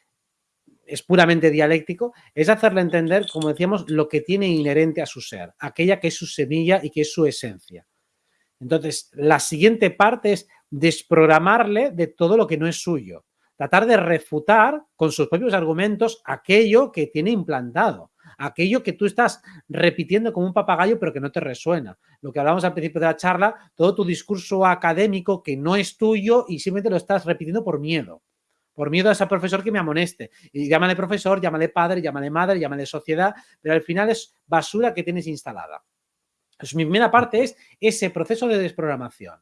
es puramente dialéctico, es hacerle entender, como decíamos, lo que tiene inherente a su ser, aquella que es su semilla y que es su esencia. Entonces, la siguiente parte es desprogramarle de todo lo que no es suyo, tratar de refutar con sus propios argumentos aquello que tiene implantado, aquello que tú estás repitiendo como un papagayo pero que no te resuena. Lo que hablamos al principio de la charla, todo tu discurso académico que no es tuyo y simplemente lo estás repitiendo por miedo por miedo a ese profesor que me amoneste. Y llámale profesor, llámale padre, llámale madre, llámale sociedad, pero al final es basura que tienes instalada. Pues mi primera parte es ese proceso de desprogramación.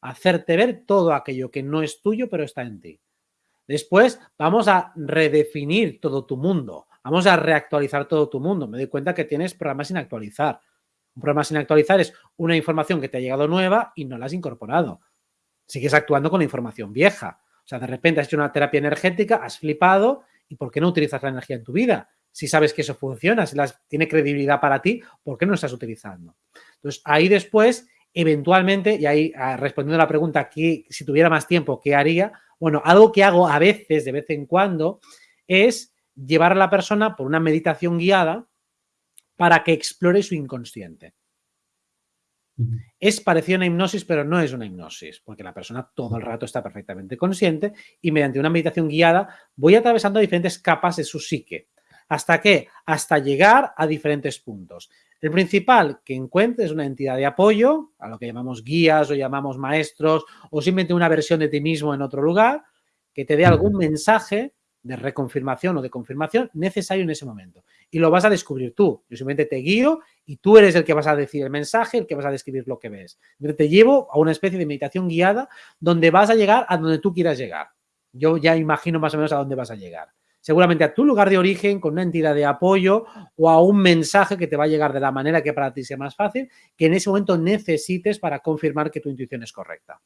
Hacerte ver todo aquello que no es tuyo, pero está en ti. Después vamos a redefinir todo tu mundo. Vamos a reactualizar todo tu mundo. Me doy cuenta que tienes programas sin actualizar. Un programa sin actualizar es una información que te ha llegado nueva y no la has incorporado. Sigues actuando con la información vieja. O sea, de repente has hecho una terapia energética, has flipado y ¿por qué no utilizas la energía en tu vida? Si sabes que eso funciona, si tiene credibilidad para ti, ¿por qué no estás utilizando? Entonces, ahí después, eventualmente, y ahí ah, respondiendo a la pregunta, que si tuviera más tiempo, ¿qué haría? Bueno, algo que hago a veces, de vez en cuando, es llevar a la persona por una meditación guiada para que explore su inconsciente. Es parecido a una hipnosis, pero no es una hipnosis, porque la persona todo el rato está perfectamente consciente y mediante una meditación guiada voy atravesando diferentes capas de su psique. ¿Hasta qué? Hasta llegar a diferentes puntos. El principal que encuentres una entidad de apoyo, a lo que llamamos guías o llamamos maestros, o simplemente una versión de ti mismo en otro lugar, que te dé algún mensaje de reconfirmación o de confirmación necesario en ese momento. Y lo vas a descubrir tú. Yo simplemente te guío y tú eres el que vas a decir el mensaje, el que vas a describir lo que ves. te llevo a una especie de meditación guiada donde vas a llegar a donde tú quieras llegar. Yo ya imagino más o menos a dónde vas a llegar. Seguramente a tu lugar de origen, con una entidad de apoyo o a un mensaje que te va a llegar de la manera que para ti sea más fácil, que en ese momento necesites para confirmar que tu intuición es correcta.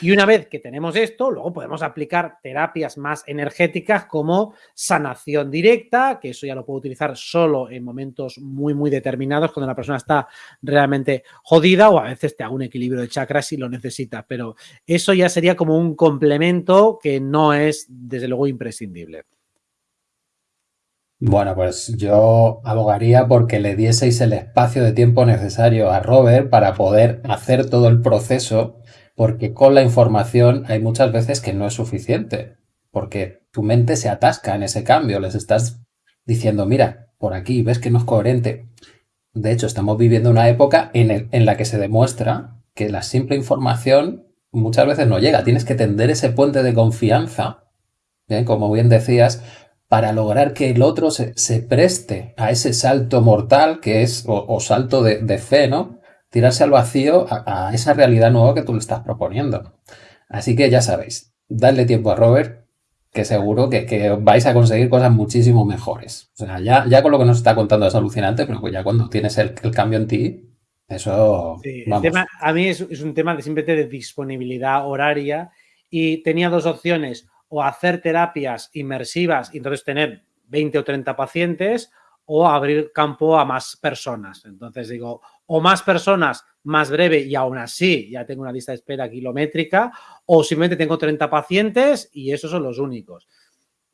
Y una vez que tenemos esto, luego podemos aplicar terapias más energéticas como sanación directa, que eso ya lo puedo utilizar solo en momentos muy, muy determinados, cuando la persona está realmente jodida o a veces te hago un equilibrio de chakras si lo necesita, pero eso ya sería como un complemento que no es, desde luego, imprescindible. Bueno, pues yo abogaría porque le dieseis el espacio de tiempo necesario a Robert para poder hacer todo el proceso porque con la información hay muchas veces que no es suficiente, porque tu mente se atasca en ese cambio, les estás diciendo, mira, por aquí, ves que no es coherente. De hecho, estamos viviendo una época en, la que se demuestra que la simple información muchas veces no llega. Tienes que tender ese puente de confianza, como bien decías, para lograr que el otro se, preste a ese salto mortal que es, o, salto de, de, fe, ¿no? Tirarse al vacío a, esa realidad nueva que tú le estás proponiendo. Así que ya sabéis, dadle tiempo a Robert, que seguro que, vais a conseguir cosas muchísimo mejores. O sea, ya, ya con lo que nos está contando es alucinante, pero pues ya cuando tienes el, cambio en ti, eso... a mí es, un tema de simplemente de disponibilidad horaria y tenía dos opciones, o hacer terapias inmersivas y entonces tener 20 o 30 pacientes o abrir campo a más personas. Entonces digo, o más personas más breve y aún así ya tengo una lista de espera kilométrica o simplemente tengo 30 pacientes y esos son los únicos.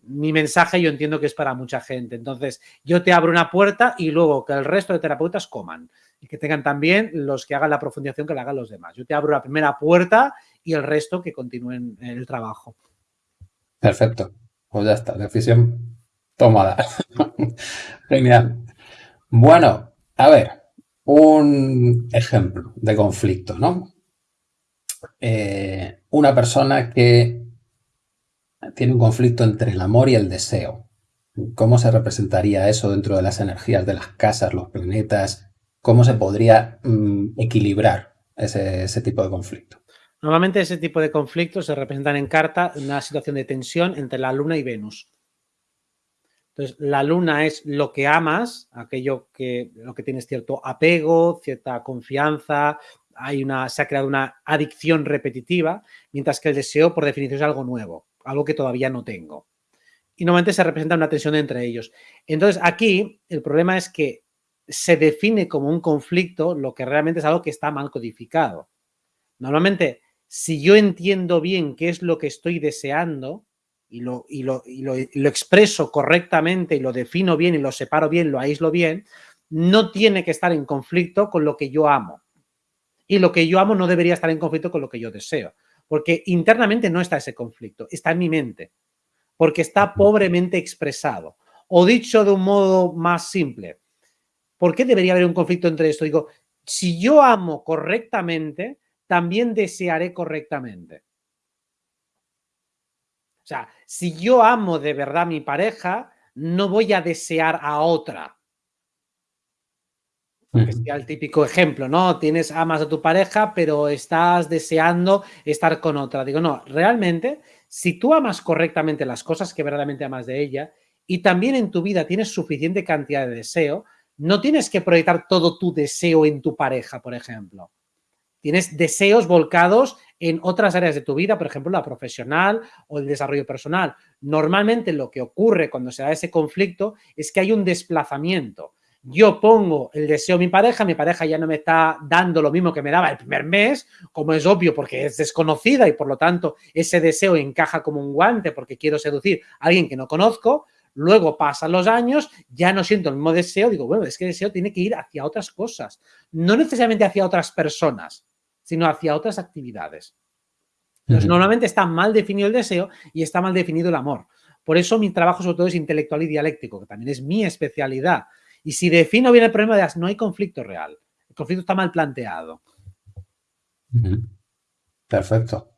Mi mensaje yo entiendo que es para mucha gente. Entonces, yo te abro una puerta y luego que el resto de terapeutas coman y que tengan también los que hagan la profundización que la hagan los demás. Yo te abro la primera puerta y el resto que continúen el trabajo. Perfecto. Pues ya está, decisión tomada. Genial. Bueno, a ver, un ejemplo de conflicto, ¿no? Eh, una persona que tiene un conflicto entre el amor y el deseo. ¿Cómo se representaría eso dentro de las energías de las casas, los planetas? ¿Cómo se podría mm, equilibrar ese, ese, tipo de conflicto? Normalmente ese tipo de conflictos se representan en carta una situación de tensión entre la Luna y Venus. Entonces, la luna es lo que amas, aquello que, lo que tienes cierto apego, cierta confianza, hay una, se ha creado una adicción repetitiva, mientras que el deseo, por definición, es algo nuevo, algo que todavía no tengo. Y normalmente se representa una tensión entre ellos. Entonces, aquí el problema es que se define como un conflicto lo que realmente es algo que está mal codificado. Normalmente, si yo entiendo bien qué es lo que estoy deseando y lo, y lo, y lo, lo expreso correctamente y lo defino bien y lo separo bien, lo aíslo bien, no tiene que estar en conflicto con lo que yo amo y lo que yo amo no debería estar en conflicto con lo que yo deseo. Porque internamente no está ese conflicto, está en mi mente. Porque está pobremente expresado. O dicho de un modo más simple, ¿por qué debería haber un conflicto entre esto? Digo, si yo amo correctamente, también desearé correctamente. O sea, si yo amo de verdad a mi pareja, no voy a desear a otra. Que sería el típico ejemplo, ¿no? Tienes, amas a tu pareja, pero estás deseando estar con otra. Digo, no, realmente, si tú amas correctamente las cosas que verdaderamente amas de ella y también en tu vida tienes suficiente cantidad de deseo, no tienes que proyectar todo tu deseo en tu pareja, por ejemplo. Tienes deseos volcados en otras áreas de tu vida, por ejemplo, la profesional o el desarrollo personal. Normalmente lo que ocurre cuando se da ese conflicto es que hay un desplazamiento. Yo pongo el deseo a mi pareja, mi pareja ya no me está dando lo mismo que me daba el primer mes, como es obvio porque es desconocida y por lo tanto ese deseo encaja como un guante porque quiero seducir a alguien que no conozco, luego pasan los años, ya no siento el mismo deseo, digo, bueno, es que el deseo tiene que ir hacia otras cosas, no necesariamente hacia otras personas, sino hacia otras actividades. Entonces, normalmente está mal definido el deseo y está mal definido el amor. Por eso mi trabajo sobre todo es intelectual y dialéctico, que también es mi especialidad. Y si defino bien el problema, de no hay conflicto real. El conflicto está mal planteado. Perfecto.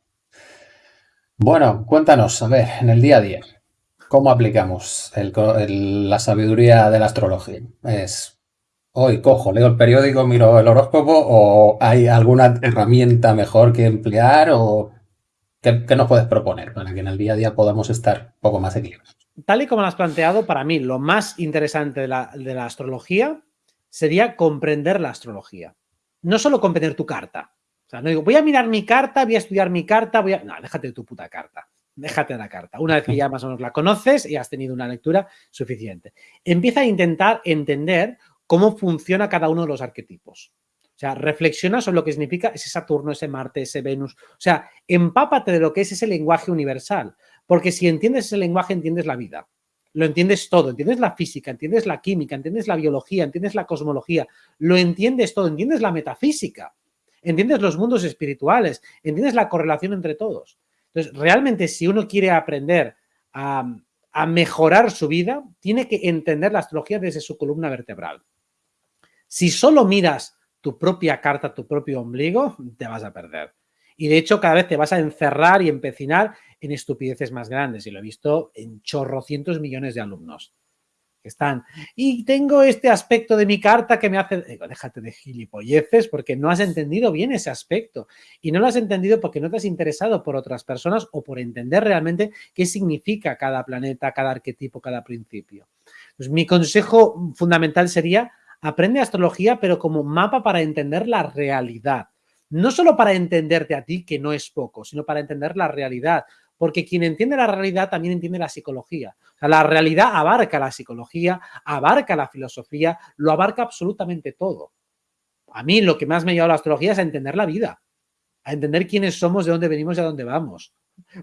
Bueno, cuéntanos, a ver, en el día a día, ¿cómo aplicamos la sabiduría de la astrología? ¿Es hoy cojo, leo el periódico, miro el horóscopo o hay alguna herramienta mejor que emplear o qué, qué nos puedes proponer para que en el día a día podamos estar un poco más equilibrados? tal y como lo has planteado, para mí lo más interesante de la, astrología sería comprender la astrología. No solo comprender tu carta. O sea, no digo, voy a mirar mi carta, voy a estudiar mi carta, voy a... No, déjate de tu puta carta. Déjate de la carta. Una vez que ya más o menos la conoces y has tenido una lectura suficiente. Empieza a intentar entender cómo funciona cada uno de los arquetipos. O sea, reflexiona sobre lo que significa ese Saturno, ese Marte, ese Venus. O sea, empápate de lo que es ese lenguaje universal. Porque si entiendes ese lenguaje, entiendes la vida. Lo entiendes todo, entiendes la física, entiendes la química, entiendes la biología, entiendes la cosmología, lo entiendes todo, entiendes la metafísica, entiendes los mundos espirituales, entiendes la correlación entre todos. Entonces, realmente si uno quiere aprender a, a mejorar su vida, tiene que entender la astrología desde su columna vertebral. Si solo miras tu propia carta, tu propio ombligo, te vas a perder. Y de hecho, cada vez te vas a encerrar y empecinar en estupideces más grandes. Y lo he visto en chorrocientos millones de alumnos que están. Y tengo este aspecto de mi carta que me hace... Digo, déjate de gilipolleces porque no has entendido bien ese aspecto. Y no lo has entendido porque no te has interesado por otras personas o por entender realmente qué significa cada planeta, cada arquetipo, cada principio. Pues mi consejo fundamental sería aprende astrología, pero como mapa para entender la realidad. No solo para entenderte a ti, que no es poco, sino para entender la realidad, porque quien entiende la realidad también entiende la psicología. la realidad abarca la psicología, abarca la filosofía, lo abarca absolutamente todo. A mí lo que más me ha llevado la astrología es a entender la vida, a entender quiénes somos, de dónde venimos y a dónde vamos.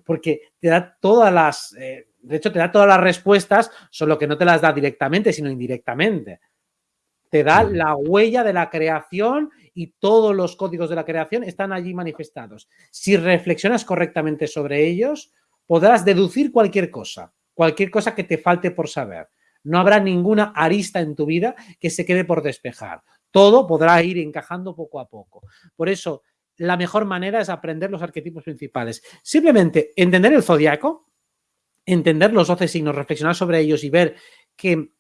Porque te da todas las, eh, de hecho te da todas las respuestas, solo que no te las da directamente, sino indirectamente. Te da la huella de la creación y todos los códigos de la creación están allí manifestados. Si reflexionas correctamente sobre ellos, podrás deducir cualquier cosa, cualquier cosa que te falte por saber. No habrá ninguna arista en tu vida que se quede por despejar. Todo podrá ir encajando poco a poco. Por eso, la mejor manera es aprender los arquetipos principales. Simplemente entender el zodiaco, entender los 12 signos, reflexionar sobre ellos y ver que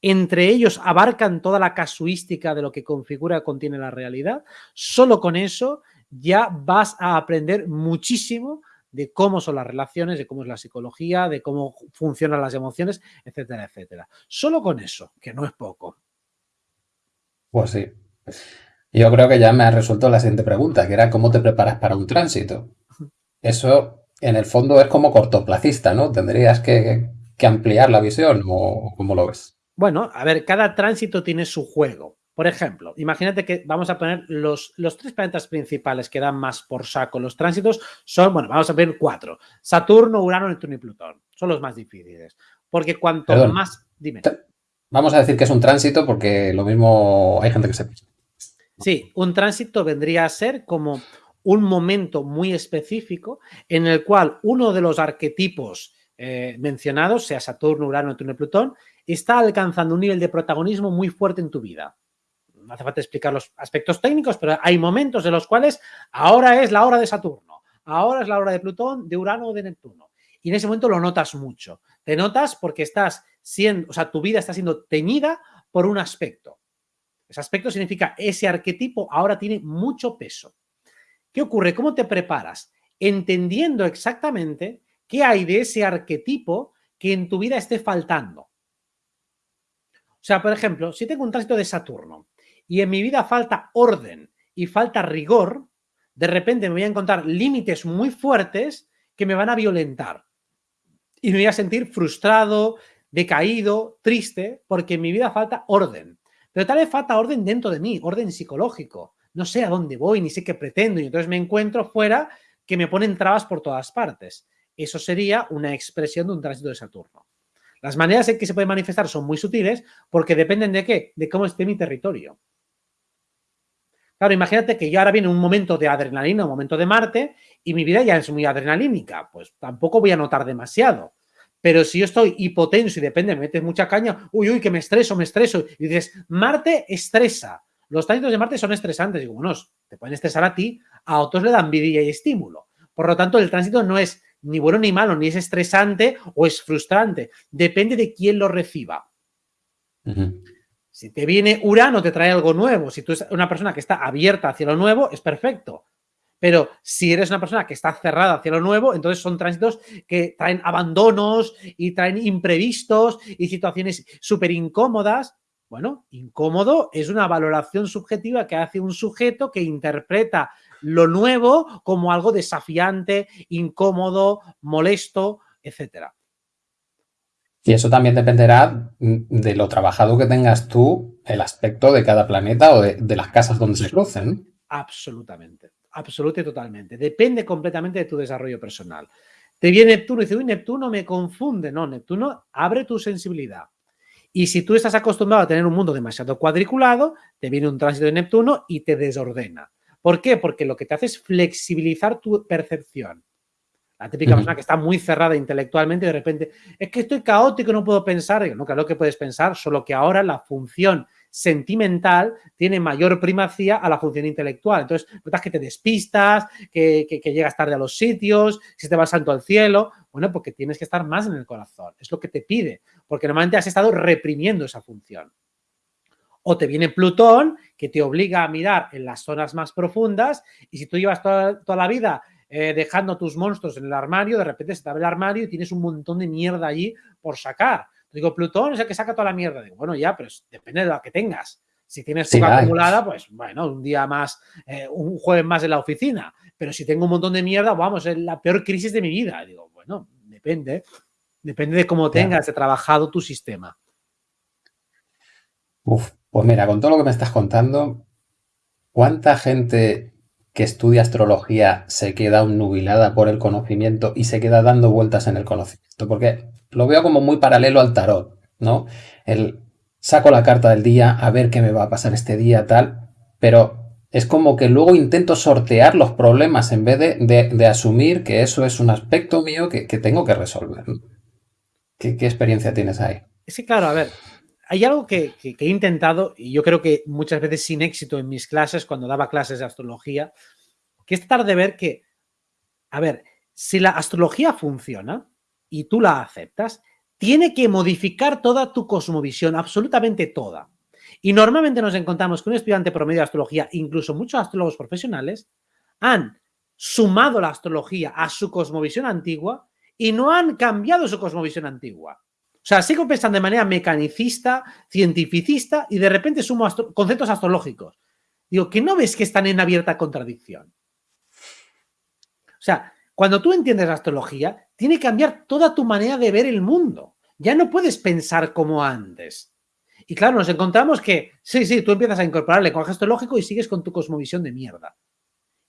entre ellos abarcan toda la casuística de lo que configura contiene la realidad, solo con eso ya vas a aprender muchísimo de cómo son las relaciones, de cómo es la psicología, de cómo funcionan las emociones, etcétera, etcétera. Solo con eso, que no es poco. Pues sí. Yo creo que ya me ha resuelto la siguiente pregunta, que era cómo te preparas para un tránsito. Eso, en el fondo, es como cortoplacista, ¿no? Tendrías que, ampliar la visión, ¿o cómo lo ves? Bueno, a ver, cada tránsito tiene su juego. Por ejemplo, imagínate que vamos a poner los, los, tres planetas principales que dan más por saco los tránsitos son, bueno, vamos a ver cuatro. Saturno, Urano, Neptuno y Plutón. Son los más difíciles. Porque cuanto más... Dime. Vamos a decir que es un tránsito porque lo mismo hay gente que se... Sí, un tránsito vendría a ser como un momento muy específico en el cual uno de los arquetipos eh, mencionados, sea Saturno, Urano, Neptuno y Plutón, está alcanzando un nivel de protagonismo muy fuerte en tu vida. No hace falta explicar los aspectos técnicos, pero hay momentos en los cuales ahora es la hora de Saturno, ahora es la hora de Plutón, de Urano o de Neptuno. Y en ese momento lo notas mucho. Te notas porque estás siendo, o sea, tu vida está siendo teñida por un aspecto. Ese aspecto significa ese arquetipo ahora tiene mucho peso. ¿Qué ocurre? ¿Cómo te preparas? Entendiendo exactamente qué hay de ese arquetipo que en tu vida esté faltando. Sea, por ejemplo, si tengo un tránsito de Saturno y en mi vida falta orden y falta rigor, de repente me voy a encontrar límites muy fuertes que me van a violentar. Y me voy a sentir frustrado, decaído, triste, porque en mi vida falta orden. Pero tal vez falta orden dentro de mí, orden psicológico. No sé a dónde voy, ni sé qué pretendo, y entonces me encuentro fuera que me ponen trabas por todas partes. Eso sería una expresión de un tránsito de Saturno. Las maneras en que se puede manifestar son muy sutiles porque dependen de qué, de cómo esté mi territorio. Claro, imagínate que yo ahora viene un momento de adrenalina, un momento de Marte, y mi vida ya es muy adrenalínica, pues tampoco voy a notar demasiado. Pero si yo estoy hipotenso y depende, me metes mucha caña, uy, uy, que me estreso, me estreso, y dices, Marte estresa. Los tránsitos de Marte son estresantes. Digo, bueno, te pueden estresar a ti, a otros le dan vidilla y estímulo. Por lo tanto, el tránsito no es ni bueno ni malo, ni es estresante o es frustrante. Depende de quién lo reciba. Si te viene Urano, te trae algo nuevo. Si tú eres una persona que está abierta hacia lo nuevo, es perfecto. Pero si eres una persona que está cerrada hacia lo nuevo, entonces son tránsitos que traen abandonos y traen imprevistos y situaciones súper incómodas. Bueno, incómodo es una valoración subjetiva que hace un sujeto que interpreta lo nuevo como algo desafiante, incómodo, molesto, etcétera. Y eso también dependerá de lo trabajado que tengas tú, el aspecto de cada planeta o de, las casas donde se crucen. Absolutamente, absolutamente totalmente. Depende completamente de tu desarrollo personal. Te viene Neptuno y dice, uy, Neptuno me confunde. No, Neptuno abre tu sensibilidad. Y si tú estás acostumbrado a tener un mundo demasiado cuadriculado, te viene un tránsito de Neptuno y te desordena. ¿Por qué? Porque lo que te hace es flexibilizar tu percepción. La típica persona que está muy cerrada intelectualmente y de repente, es que estoy caótico, no puedo pensar. no, claro que puedes pensar, solo que ahora la función sentimental tiene mayor primacía a la función intelectual. Entonces, notas que te despistas, que, que, llegas tarde a los sitios, si te vas santo al cielo. Bueno, porque tienes que estar más en el corazón. Es lo que te pide, porque normalmente has estado reprimiendo esa función. O te viene Plutón, que te obliga a mirar en las zonas más profundas, y si tú llevas toda, la vida eh, dejando tus monstruos en el armario, de repente se te abre el armario y tienes un montón de mierda allí por sacar. Digo, Plutón es el que saca toda la mierda. Digo, bueno, ya, pero depende de lo que tengas. Si tienes poca acumulada, pues bueno, un día más, eh, un jueves más en la oficina. Pero si tengo un montón de mierda, vamos, es la peor crisis de mi vida. Digo, bueno, depende. Depende de cómo tengas trabajado tu sistema. Uf, pues mira, con todo lo que me estás contando, ¿cuánta gente que estudia astrología se queda nubilada por el conocimiento y se queda dando vueltas en el conocimiento? Porque lo veo como muy paralelo al tarot, ¿no? El saco la carta del día, a ver qué me va a pasar este día, tal, pero es como que luego intento sortear los problemas en vez de, asumir que eso es un aspecto mío que, tengo que resolver. ¿Qué, ¿Qué experiencia tienes ahí? Sí, claro, a ver, hay algo que, he intentado, y yo creo que muchas veces sin éxito en mis clases, cuando daba clases de astrología, que es tratar de ver que, a ver, si la astrología funciona y tú la aceptas, tiene que modificar toda tu cosmovisión, absolutamente toda. Y normalmente nos encontramos que un estudiante promedio de astrología, incluso muchos astrólogos profesionales, han sumado la astrología a su cosmovisión antigua y no han cambiado su cosmovisión antigua. O sea, sigo pensando de manera mecanicista, cientificista y de repente sumo conceptos astrológicos. Digo, que no ves que están en abierta contradicción. O sea, cuando tú entiendes la astrología, tiene que cambiar toda tu manera de ver el mundo. Ya no puedes pensar como antes. Y claro, nos encontramos que, sí, sí, tú empiezas a incorporar el lenguaje astrológico y sigues con tu cosmovisión de mierda.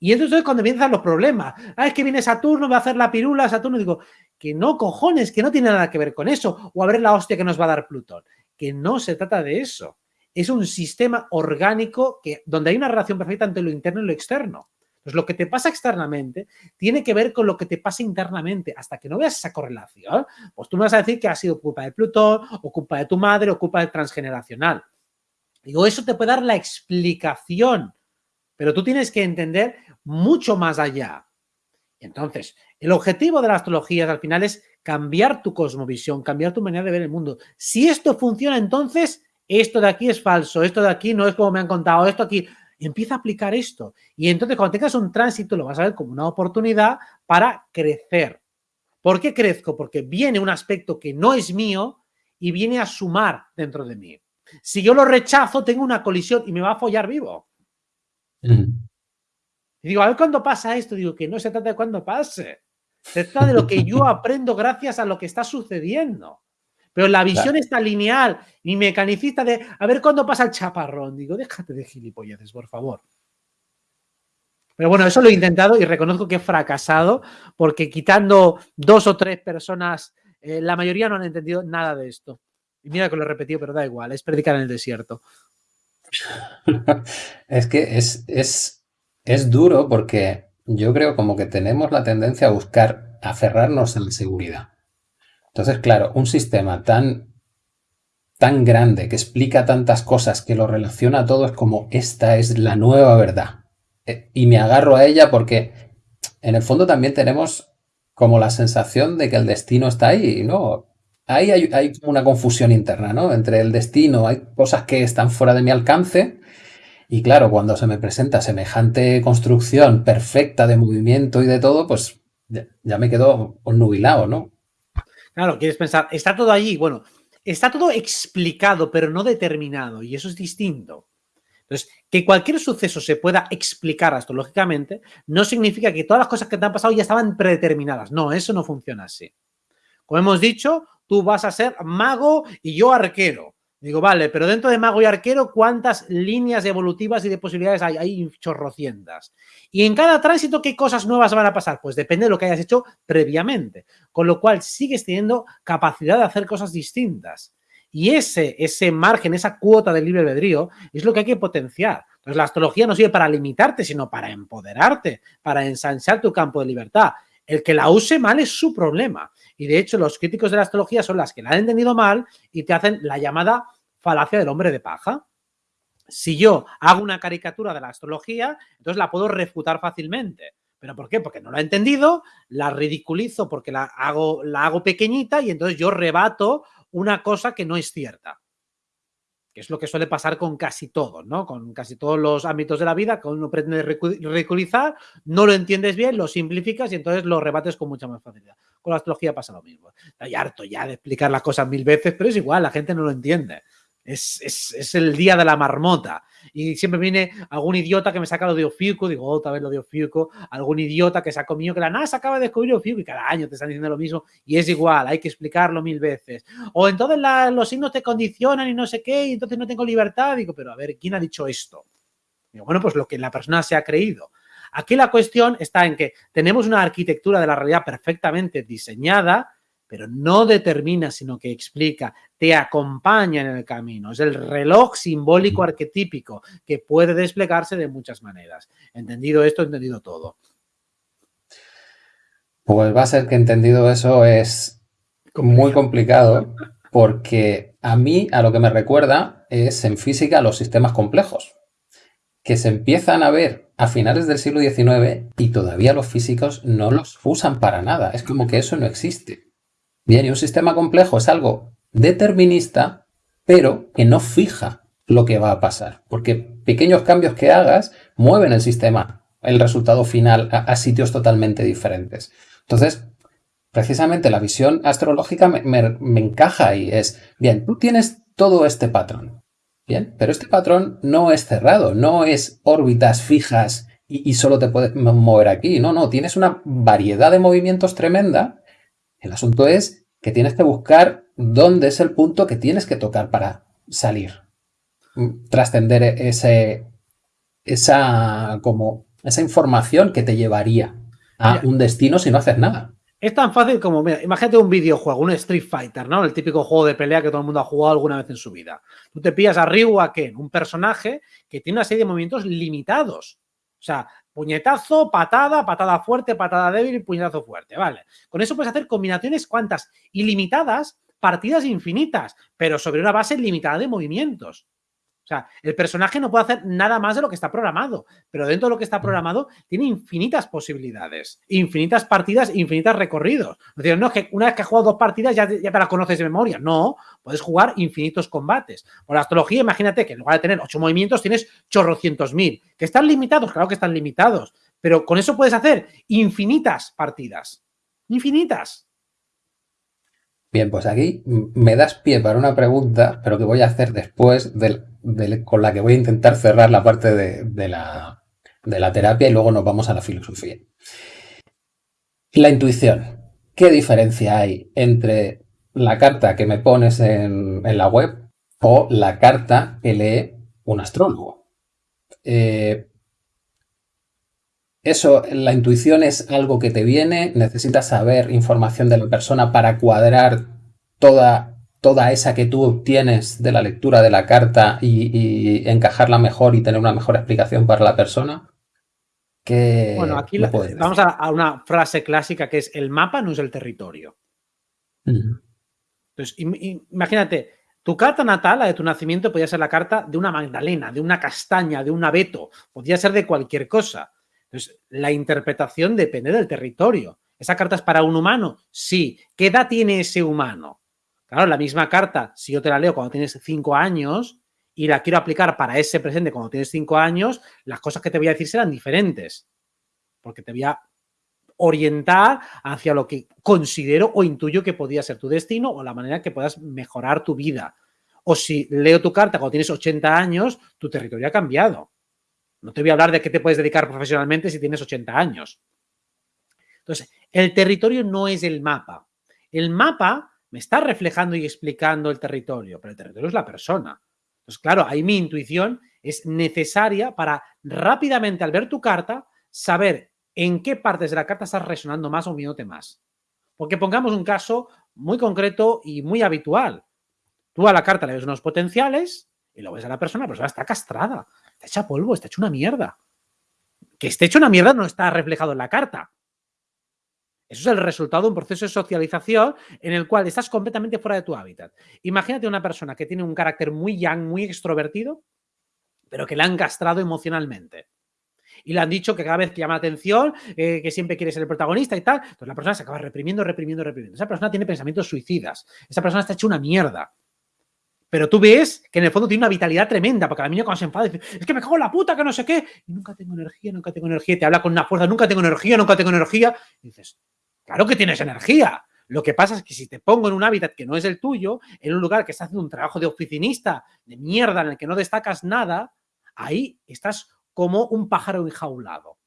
Y entonces es cuando empiezan los problemas. Ah, es que viene Saturno, va a hacer la pirula, Saturno. Digo, que no, cojones, que no tiene nada que ver con eso. O a ver la hostia que nos va a dar Plutón. Que no se trata de eso. Es un sistema orgánico que, donde hay una relación perfecta entre lo interno y lo externo. Entonces, lo que te pasa externamente tiene que ver con lo que te pasa internamente. Hasta que no veas esa correlación, pues tú me vas a decir que ha sido culpa de Plutón, o culpa de tu madre, o culpa del transgeneracional. Digo, eso te puede dar la explicación, pero tú tienes que entender mucho más allá. Entonces, el objetivo de la astrología al final es cambiar tu cosmovisión, cambiar tu manera de ver el mundo. Si esto funciona, entonces esto de aquí es falso, esto de aquí no es como me han contado, esto aquí, empieza a aplicar esto. Y entonces cuando tengas un tránsito lo vas a ver como una oportunidad para crecer. ¿Por qué crezco? Porque viene un aspecto que no es mío y viene a sumar dentro de mí. Si yo lo rechazo, tengo una colisión y me va a follar vivo. Y digo, a ver cuándo pasa esto. Digo, que no se trata de cuándo pase. Se trata de lo que yo aprendo gracias a lo que está sucediendo. Pero la visión está lineal y mecanicista de a ver cuándo pasa el chaparrón. Digo, déjate de gilipolleces, por favor. Pero bueno, eso lo he intentado y reconozco que he fracasado porque quitando dos o tres personas, eh, la mayoría no han entendido nada de esto. Y mira que lo he repetido, pero da igual, es predicar en el desierto. es que es, es, es duro porque yo creo como que tenemos la tendencia a buscar aferrarnos a la seguridad. Entonces, claro, un sistema tan, tan grande que explica tantas cosas, que lo relaciona todo, es como esta es la nueva verdad. Eh, y me agarro a ella porque en el fondo también tenemos como la sensación de que el destino está ahí, ¿no? Ahí hay, hay una confusión interna, ¿no? Entre el destino, hay cosas que están fuera de mi alcance y claro, cuando se me presenta semejante construcción perfecta de movimiento y de todo, pues ya, me quedo nubilado, ¿no? Claro, quieres pensar, está todo allí, bueno, está todo explicado, pero no determinado, y eso es distinto. Entonces, que cualquier suceso se pueda explicar astrológicamente no significa que todas las cosas que te han pasado ya estaban predeterminadas. No, eso no funciona así. Como hemos dicho, tú vas a ser mago y yo arquero. Digo, vale, pero dentro de mago y arquero, ¿cuántas líneas evolutivas y de posibilidades hay? Hay chorrocientas. Y en cada tránsito, ¿qué cosas nuevas van a pasar? Pues depende de lo que hayas hecho previamente. Con lo cual, sigues teniendo capacidad de hacer cosas distintas. Y ese, ese margen, esa cuota del libre albedrío, es lo que hay que potenciar. Entonces, la astrología no sirve para limitarte, sino para empoderarte, para ensanchar tu campo de libertad. El que la use mal es su problema. Y de hecho, los críticos de la astrología son las que la han entendido mal y te hacen la llamada falacia del hombre de paja. Si yo hago una caricatura de la astrología, entonces la puedo refutar fácilmente. ¿Pero por qué? Porque no la he entendido, la ridiculizo porque la hago, la hago pequeñita y entonces yo rebato una cosa que no es cierta es lo que suele pasar con casi todo, ¿no? Con casi todos los ámbitos de la vida, que uno pretende ridiculizar, no lo entiendes bien, lo simplificas y entonces lo rebates con mucha más facilidad. Con la astrología pasa lo mismo. Estoy harto ya de explicar las cosas mil veces, pero es igual, la gente no lo entiende. Es, el día de la marmota. Y siempre viene algún idiota que me saca lo de Ofiuco, digo, otra vez lo de Ofiuco, algún idiota que sacó mío que la NASA acaba de descubrir Ofiuco y cada año te están diciendo lo mismo y es igual, hay que explicarlo mil veces. O entonces los signos te condicionan y no sé qué y entonces no tengo libertad. Digo, pero a ver, ¿quién ha dicho esto? Digo, bueno, pues lo que la persona se ha creído. Aquí la cuestión está en que tenemos una arquitectura de la realidad perfectamente diseñada, pero no determina, sino que explica, te acompaña en el camino. Es el reloj simbólico arquetípico que puede desplegarse de muchas maneras. Entendido esto, entendido todo. Pues va a ser que entendido eso es muy complicado porque a mí a lo que me recuerda es en física los sistemas complejos que se empiezan a ver a finales del siglo XIX y todavía los físicos no los usan para nada. Es como que eso no existe. Bien, y un sistema complejo es algo determinista, pero que no fija lo que va a pasar, porque pequeños cambios que hagas mueven el sistema el resultado final a, sitios totalmente diferentes. Entonces, precisamente la visión astrológica me, encaja y es, bien, tú tienes todo este patrón, bien, pero este patrón no es cerrado, no es órbitas fijas y, y solo te puedes mover aquí, no, no, tienes una variedad de movimientos tremenda. El asunto es que tienes que buscar dónde es el punto que tienes que tocar para salir, trascender ese, esa, como, esa información que te llevaría a un destino si no haces nada. Es tan fácil como, mira, imagínate un videojuego, un Street Fighter, ¿no? El típico juego de pelea que todo el mundo ha jugado alguna vez en su vida. Tú te pillas a Ryu Ken, un personaje que tiene una serie de movimientos limitados. O sea, puñetazo, patada, patada fuerte, patada débil y puñetazo fuerte, ¿vale? Con eso puedes hacer combinaciones cuantas ilimitadas, partidas infinitas, pero sobre una base limitada de movimientos. O sea, el personaje no puede hacer nada más de lo que está programado, pero dentro de lo que está mm. programado tiene infinitas posibilidades, infinitas partidas, infinitos recorridos. Es decir, no es que una vez que has jugado dos partidas ya, ya te las conoces de memoria. No, puedes jugar infinitos combates. Por la astrología, imagínate que en lugar de tener ocho movimientos tienes chorrocientos mil. ¿Que están limitados? Claro que están limitados. Pero con eso puedes hacer infinitas partidas. Infinitas. Bien, pues aquí me das pie para una pregunta, pero que voy a hacer después con la que voy a intentar cerrar la parte de, la, terapia y luego nos vamos a la filosofía. La intuición. ¿Qué diferencia hay entre la carta que me pones en, la web o la carta que lee un astrólogo? Eh, eso, la intuición es algo que te viene, necesitas saber información de la persona para cuadrar toda, toda esa que tú obtienes de la lectura de la carta y, encajarla mejor y tener una mejor explicación para la persona. bueno, aquí vamos a, una frase clásica que es el mapa no es el territorio. Entonces, imagínate, tu carta natal, la de tu nacimiento, podría ser la carta de una magdalena, de una castaña, de un abeto, podría ser de cualquier cosa. Entonces, la interpretación depende del territorio. ¿Esa carta es para un humano? Sí. ¿Qué edad tiene ese humano? Claro, la misma carta, si yo te la leo cuando tienes cinco años y la quiero aplicar para ese presente cuando tienes cinco años, las cosas que te voy a decir serán diferentes. Porque te voy a orientar hacia lo que considero o intuyo que podría ser tu destino o la manera que puedas mejorar tu vida. O si leo tu carta cuando tienes 80 años, tu territorio ha cambiado. No te voy a hablar de qué te puedes dedicar profesionalmente si tienes 80 años. Entonces, el territorio no es el mapa. El mapa me está reflejando y explicando el territorio, pero el territorio es la persona. Entonces, claro, ahí mi intuición es necesaria para rápidamente al ver tu carta saber en qué partes de la carta estás resonando más o moviéndote más. Porque pongamos un caso muy concreto y muy habitual. Tú a la carta le ves unos potenciales y lo ves a la persona, la persona está castrada. Está hecha polvo, está hecho una mierda. Que esté hecho una mierda no está reflejado en la carta. Eso es el resultado de un proceso de socialización en el cual estás completamente fuera de tu hábitat. Imagínate una persona que tiene un carácter muy young, muy extrovertido, pero que le han castrado emocionalmente. Y le han dicho que cada vez que llama la atención, eh, que siempre quiere ser el protagonista y tal, entonces la persona se acaba reprimiendo, reprimiendo, reprimiendo. Esa persona tiene pensamientos suicidas. Esa persona está hecha una mierda. Pero tú ves que en el fondo tiene una vitalidad tremenda, porque la niña cuando se enfada dice, es que me cago la puta, que no sé qué, y nunca tengo energía, nunca tengo energía, y te habla con una fuerza, nunca tengo energía, nunca tengo energía, y dices, claro que tienes energía. Lo que pasa es que si te pongo en un hábitat que no es el tuyo, en un lugar que está haciendo un trabajo de oficinista, de mierda, en el que no destacas nada, ahí estás como un pájaro enjaulado.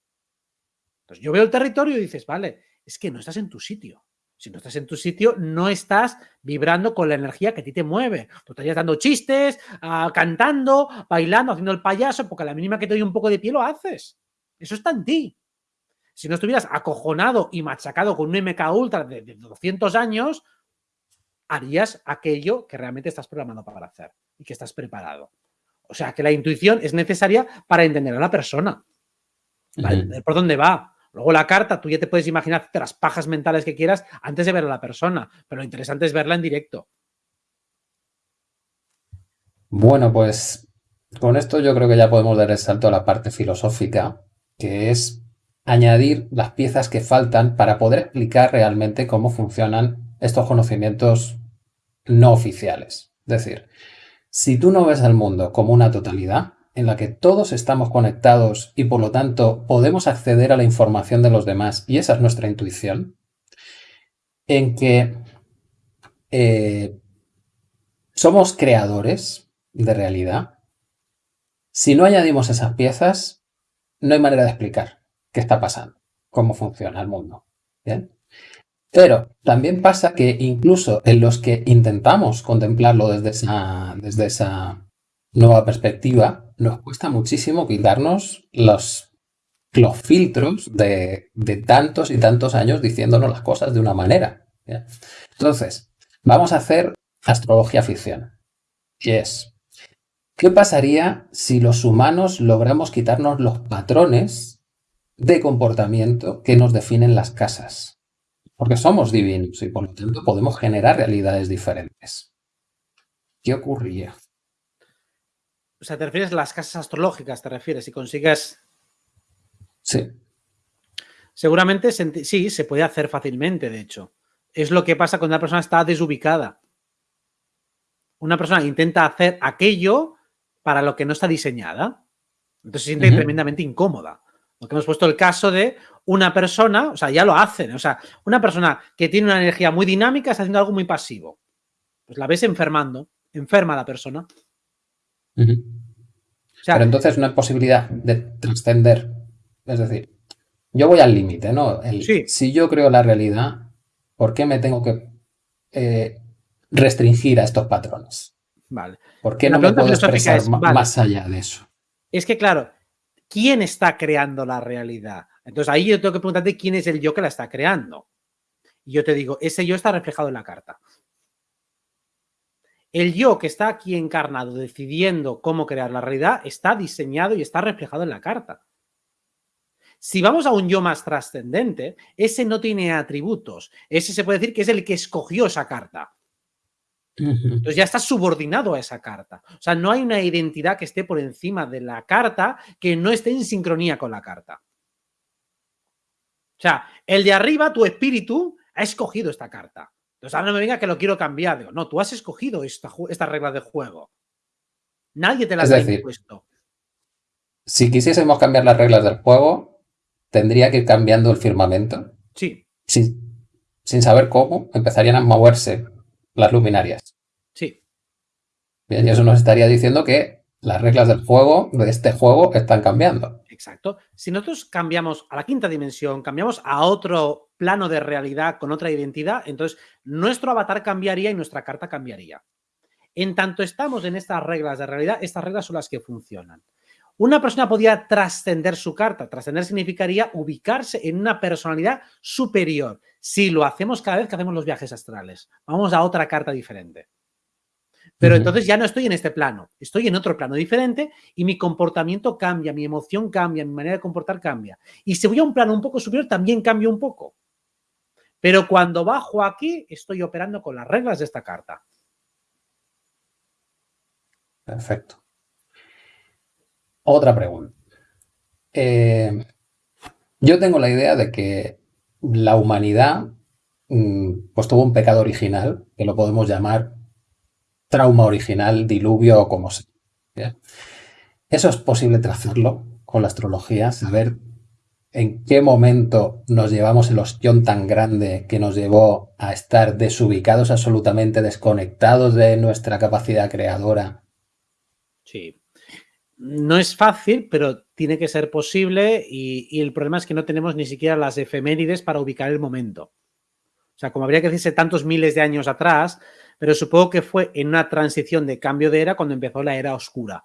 Entonces yo veo el territorio y dices, vale, es que no estás en tu sitio. Si no estás en tu sitio, no estás vibrando con la energía que a ti te mueve. Tú estarías dando chistes, ah, cantando, bailando, haciendo el payaso, porque a la mínima que te doy un poco de pie lo haces. Eso está en ti. Si no estuvieras acojonado y machacado con un MK Ultra de, de 200 años, harías aquello que realmente estás programado para hacer y que estás preparado. O sea, que la intuición es necesaria para entender a la persona. ¿Por dónde va? Luego la carta, tú ya te puedes imaginar las pajas mentales que quieras antes de ver a la persona, pero lo interesante es verla en directo. Bueno, pues con esto yo creo que ya podemos dar el salto a la parte filosófica, que es añadir las piezas que faltan para poder explicar realmente cómo funcionan estos conocimientos no oficiales. Es decir, si tú no ves al mundo como una totalidad, en la que todos estamos conectados y por lo tanto podemos acceder a la información de los demás, y esa es nuestra intuición, en que eh, somos creadores de realidad. Si no añadimos esas piezas, no hay manera de explicar qué está pasando, cómo funciona el mundo. ¿bien? Pero también pasa que incluso en los que intentamos contemplarlo desde esa, desde esa nueva perspectiva, nos cuesta muchísimo quitarnos los, los filtros de, tantos y tantos años diciéndonos las cosas de una manera. Entonces, vamos a hacer astrología ficción. Y es, ¿qué pasaría si los humanos logramos quitarnos los patrones de comportamiento que nos definen las casas? Porque somos divinos y por lo tanto podemos generar realidades diferentes. ¿Qué ocurría? O sea, te refieres a las casas astrológicas, te refieres, si consigues... Sí. Seguramente sí, se puede hacer fácilmente, de hecho. Es lo que pasa cuando una persona está desubicada. Una persona intenta hacer aquello para lo que no está diseñada. Entonces se siente tremendamente incómoda. Porque hemos puesto el caso de una persona, o sea, ya lo hacen, o sea, una persona que tiene una energía muy dinámica está haciendo algo muy pasivo. Pues la ves enfermando, enferma la persona. Pero entonces no hay posibilidad de trascender. Es decir, yo voy al límite, ¿no? Si yo creo la realidad, ¿por qué me tengo que eh, restringir a estos patrones? Vale. ¿Por qué no me puedo expresar más allá de eso? Es que, claro, ¿quién está creando la realidad? Entonces ahí yo tengo que preguntarte quién es el yo que la está creando. Y yo te digo, ese yo está reflejado en la carta. El yo que está aquí encarnado decidiendo cómo crear la realidad está diseñado y está reflejado en la carta. Si vamos a un yo más trascendente, ese no tiene atributos. Ese se puede decir que es el que escogió esa carta. Entonces ya está subordinado a esa carta. O sea, no hay una identidad que esté por encima de la carta que no esté en sincronía con la carta. O sea, el de arriba, tu espíritu, ha escogido esta carta. Entonces ahora no me venga que lo quiero cambiar. Digo, no, tú has escogido esta, esta regla de juego. Nadie te las ha impuesto. Si quisiésemos cambiar las reglas del juego, tendría que ir cambiando el firmamento. Sí. Sin, sin saber cómo, empezarían a moverse las luminarias. Sí. Bien, y eso nos estaría diciendo que las reglas del juego, de este juego, están cambiando. Exacto. Si nosotros cambiamos a la quinta dimensión, cambiamos a otro plano de realidad con otra identidad, entonces nuestro avatar cambiaría y nuestra carta cambiaría. En tanto estamos en estas reglas de realidad, estas reglas son las que funcionan. Una persona podría trascender su carta. Trascender significaría ubicarse en una personalidad superior. Si lo hacemos cada vez que hacemos los viajes astrales. Vamos a otra carta diferente. Pero entonces ya no estoy en este plano, estoy en otro plano diferente y mi comportamiento cambia, mi emoción cambia, mi manera de comportar cambia. Y si voy a un plano un poco superior, también cambio un poco. Pero cuando bajo aquí, estoy operando con las reglas de esta carta. Perfecto. Otra pregunta. Eh, yo tengo la idea de que la humanidad mm, pues tuvo un pecado original, que lo podemos llamar trauma original, diluvio o como sea. Eso es posible trazarlo con la astrología, saber en qué momento nos llevamos el ostión tan grande que nos llevó a estar desubicados, absolutamente desconectados de nuestra capacidad creadora. Sí. No es fácil, pero tiene que ser posible y, y el problema es que no tenemos ni siquiera las efemérides para ubicar el momento. O sea, como habría que decirse tantos miles de años atrás, pero supongo que fue en una transición de cambio de era cuando empezó la era oscura.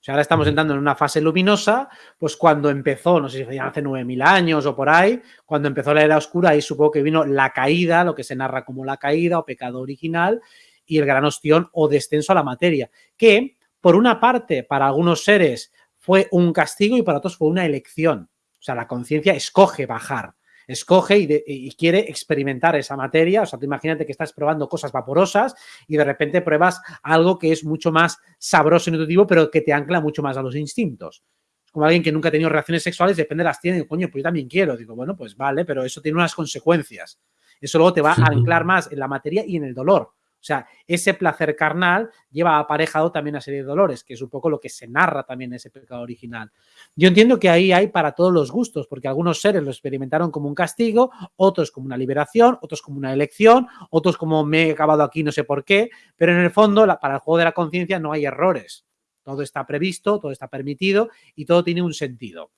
O sea, ahora estamos entrando en una fase luminosa, pues cuando empezó, no sé si hace 9.000 años o por ahí, cuando empezó la era oscura, ahí supongo que vino la caída, lo que se narra como la caída o pecado original, y el gran ostión o descenso a la materia, que por una parte para algunos seres fue un castigo y para otros fue una elección. O sea, la conciencia escoge bajar escoge y, quiere experimentar esa materia. O sea, tú imagínate que estás probando cosas vaporosas y de repente pruebas algo que es mucho más sabroso y nutritivo, pero que te ancla mucho más a los instintos. Como alguien que nunca ha tenido relaciones sexuales, depende de las tiene, coño, pues yo también quiero. Digo, bueno, pues vale, pero eso tiene unas consecuencias. Eso luego te va a anclar más en la materia y en el dolor. O sea, ese placer carnal lleva aparejado también una serie de dolores, que es un poco lo que se narra también en ese pecado original. Yo entiendo que ahí hay para todos los gustos, porque algunos seres lo experimentaron como un castigo, otros como una liberación, otros como una elección, otros como me he acabado aquí no sé por qué, pero en el fondo para el juego de la conciencia no hay errores. Todo está previsto, todo está permitido y todo tiene un sentido.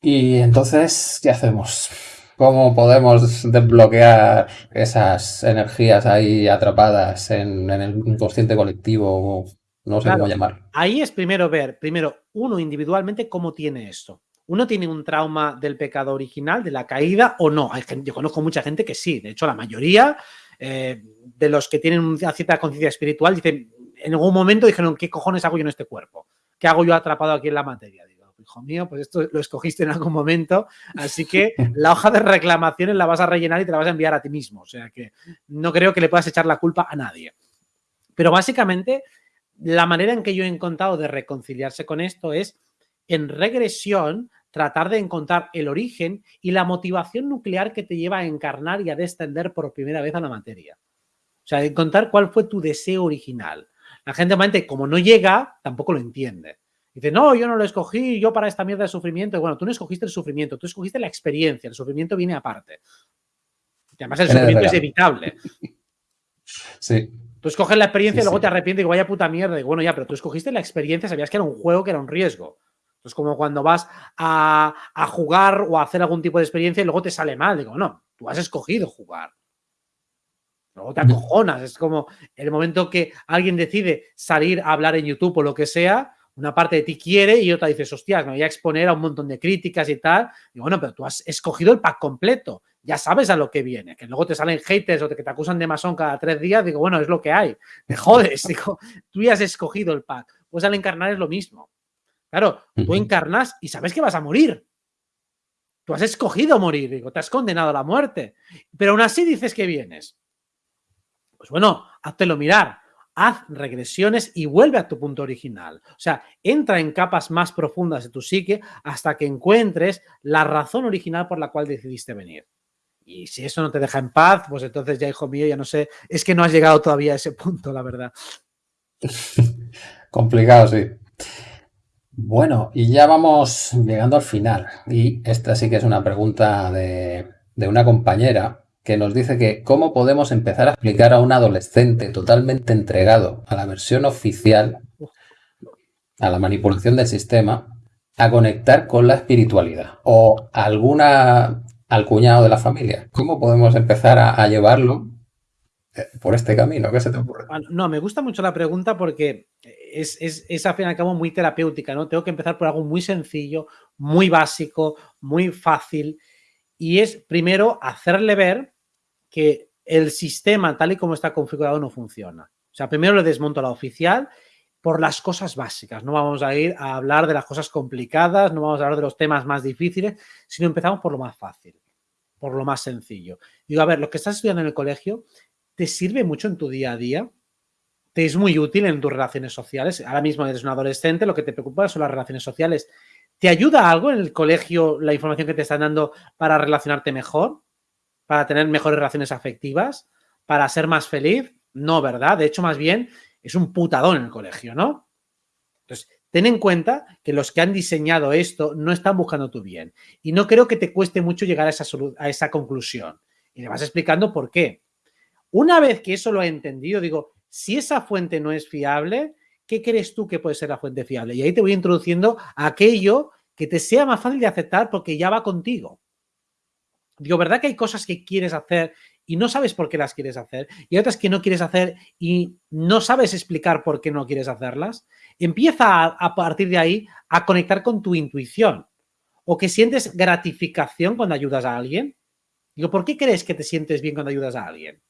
Y entonces, ¿qué hacemos? ¿Cómo podemos desbloquear esas energías ahí atrapadas en, el inconsciente colectivo? No sé cómo llamar. Ahí es primero ver, primero, uno individualmente cómo tiene esto. Uno tiene un trauma del pecado original, de la caída, o no. Hay yo conozco mucha gente que sí. De hecho, la mayoría eh, de los que tienen una cierta conciencia espiritual dicen, en algún momento dijeron, ¿qué cojones hago yo en este cuerpo? ¿Qué hago yo atrapado aquí en la materia? Hijo mío, pues esto lo escogiste en algún momento, así que la hoja de reclamaciones la vas a rellenar y te la vas a enviar a ti mismo. O sea que no creo que le puedas echar la culpa a nadie. Pero básicamente, la manera en que yo he encontrado de reconciliarse con esto es, en regresión, tratar de encontrar el origen y la motivación nuclear que te lleva a encarnar y a descender por primera vez a la materia. O sea, encontrar cuál fue tu deseo original. La gente, obviamente, como no llega, tampoco lo entiende. Dice, no, yo no lo escogí, yo para esta mierda de sufrimiento. Bueno, tú no escogiste el sufrimiento, tú escogiste la experiencia, el sufrimiento viene aparte. Y además el sufrimiento es evitable. Sí. Tú escoges la experiencia y luego te arrepientes y vaya puta mierda. Y bueno, ya, pero tú escogiste la experiencia, sabías que era un juego, que era un riesgo. Es como cuando vas a, a, jugar o a hacer algún tipo de experiencia y luego te sale mal. Digo, no, tú has escogido jugar. Luego te acojonas. Es como el momento que alguien decide salir a hablar en YouTube o lo que sea, una parte de ti quiere y otra dices, hostias, me voy a exponer a un montón de críticas y tal. Y bueno, pero tú has escogido el pack completo, ya sabes a lo que viene. Que luego te salen haters o que te acusan de masón cada tres días, digo, bueno, es lo que hay. Me jodes, digo, tú ya has escogido el pack. Pues al encarnar es lo mismo. Claro, tú encarnas y sabes que vas a morir. Tú has escogido morir, digo, te has condenado a la muerte. Pero aún así dices que vienes. Pues bueno, háztelo mirar haz regresiones y vuelve a tu punto original. O sea, entra en capas más profundas de tu psique hasta que encuentres la razón original por la cual decidiste venir. Y si eso no te deja en paz, pues entonces ya, hijo mío, ya no sé, es que no has llegado todavía a ese punto, la verdad. Complicado, sí. Bueno, y ya vamos llegando al final. Y esta sí que es una pregunta de, de una compañera que nos dice que cómo podemos empezar a explicar a un adolescente totalmente entregado a la versión oficial, a la manipulación del sistema, a conectar con la espiritualidad o alguna al cuñado de la familia. ¿Cómo podemos empezar a, llevarlo eh, por este camino? ¿Qué se te ocurre? No, me gusta mucho la pregunta porque es, es, es al fin y al cabo muy terapéutica, ¿no? Tengo que empezar por algo muy sencillo, muy básico, muy fácil y es primero hacerle ver que el sistema tal y como está configurado no funciona. O sea, primero le desmonto la oficial por las cosas básicas. No vamos a ir a hablar de las cosas complicadas, no vamos a hablar de los temas más difíciles, sino empezamos por lo más fácil, por lo más sencillo. Digo, a ver, lo que estás estudiando en el colegio, ¿te sirve mucho en tu día a día? ¿Te es muy útil en tus relaciones sociales? Ahora mismo eres un adolescente, lo que te preocupa son las relaciones sociales. ¿Te ayuda algo en el colegio la información que te están dando para relacionarte mejor? ¿Para tener mejores relaciones afectivas? ¿Para ser más feliz? No, ¿verdad? De hecho, más bien, es un putadón en el colegio, ¿no? Entonces, ten en cuenta que los que han diseñado esto no están buscando tu bien. Y no creo que te cueste mucho llegar a esa, a esa conclusión. Y le vas explicando por qué. Una vez que eso lo he entendido, digo, si esa fuente no es fiable, ¿qué crees tú que puede ser la fuente fiable? Y ahí te voy introduciendo aquello que te sea más fácil de aceptar porque ya va contigo. Digo, ¿verdad que hay cosas que quieres hacer y no sabes por qué las quieres hacer? Y otras que no quieres hacer y no sabes explicar por qué no quieres hacerlas. Empieza a, a partir de ahí a conectar con tu intuición. O que sientes gratificación cuando ayudas a alguien. Digo, ¿por qué crees que te sientes bien cuando ayudas a alguien?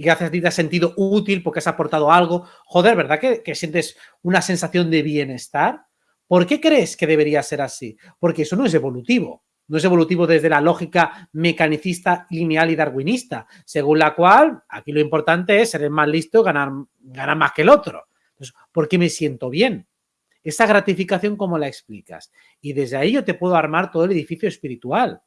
y gracias a ti te has sentido útil porque has aportado algo. Joder, ¿verdad que, sientes una sensación de bienestar? ¿Por qué crees que debería ser así? Porque eso no es evolutivo. No es evolutivo desde la lógica mecanicista, lineal y darwinista, según la cual aquí lo importante es ser el más listo, ganar, ganar más que el otro. Entonces, ¿por qué me siento bien? Esa gratificación, ¿cómo la explicas? Y desde ahí yo te puedo armar todo el edificio espiritual.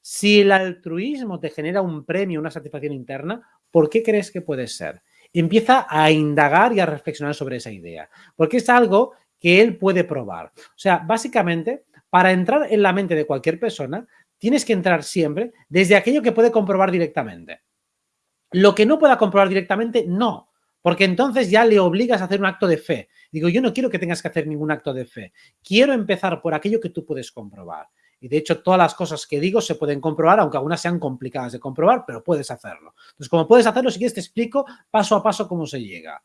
Si el altruismo te genera un premio, una satisfacción interna, ¿por qué crees que puede ser? Empieza a indagar y a reflexionar sobre esa idea, porque es algo que él puede probar. O sea, básicamente, para entrar en la mente de cualquier persona, tienes que entrar siempre desde aquello que puede comprobar directamente. Lo que no pueda comprobar directamente, no, porque entonces ya le obligas a hacer un acto de fe. Digo, yo no quiero que tengas que hacer ningún acto de fe. Quiero empezar por aquello que tú puedes comprobar. Y de hecho, todas las cosas que digo se pueden comprobar, aunque algunas sean complicadas de comprobar, pero puedes hacerlo. Entonces, como puedes hacerlo, si quieres te explico paso a paso cómo se llega.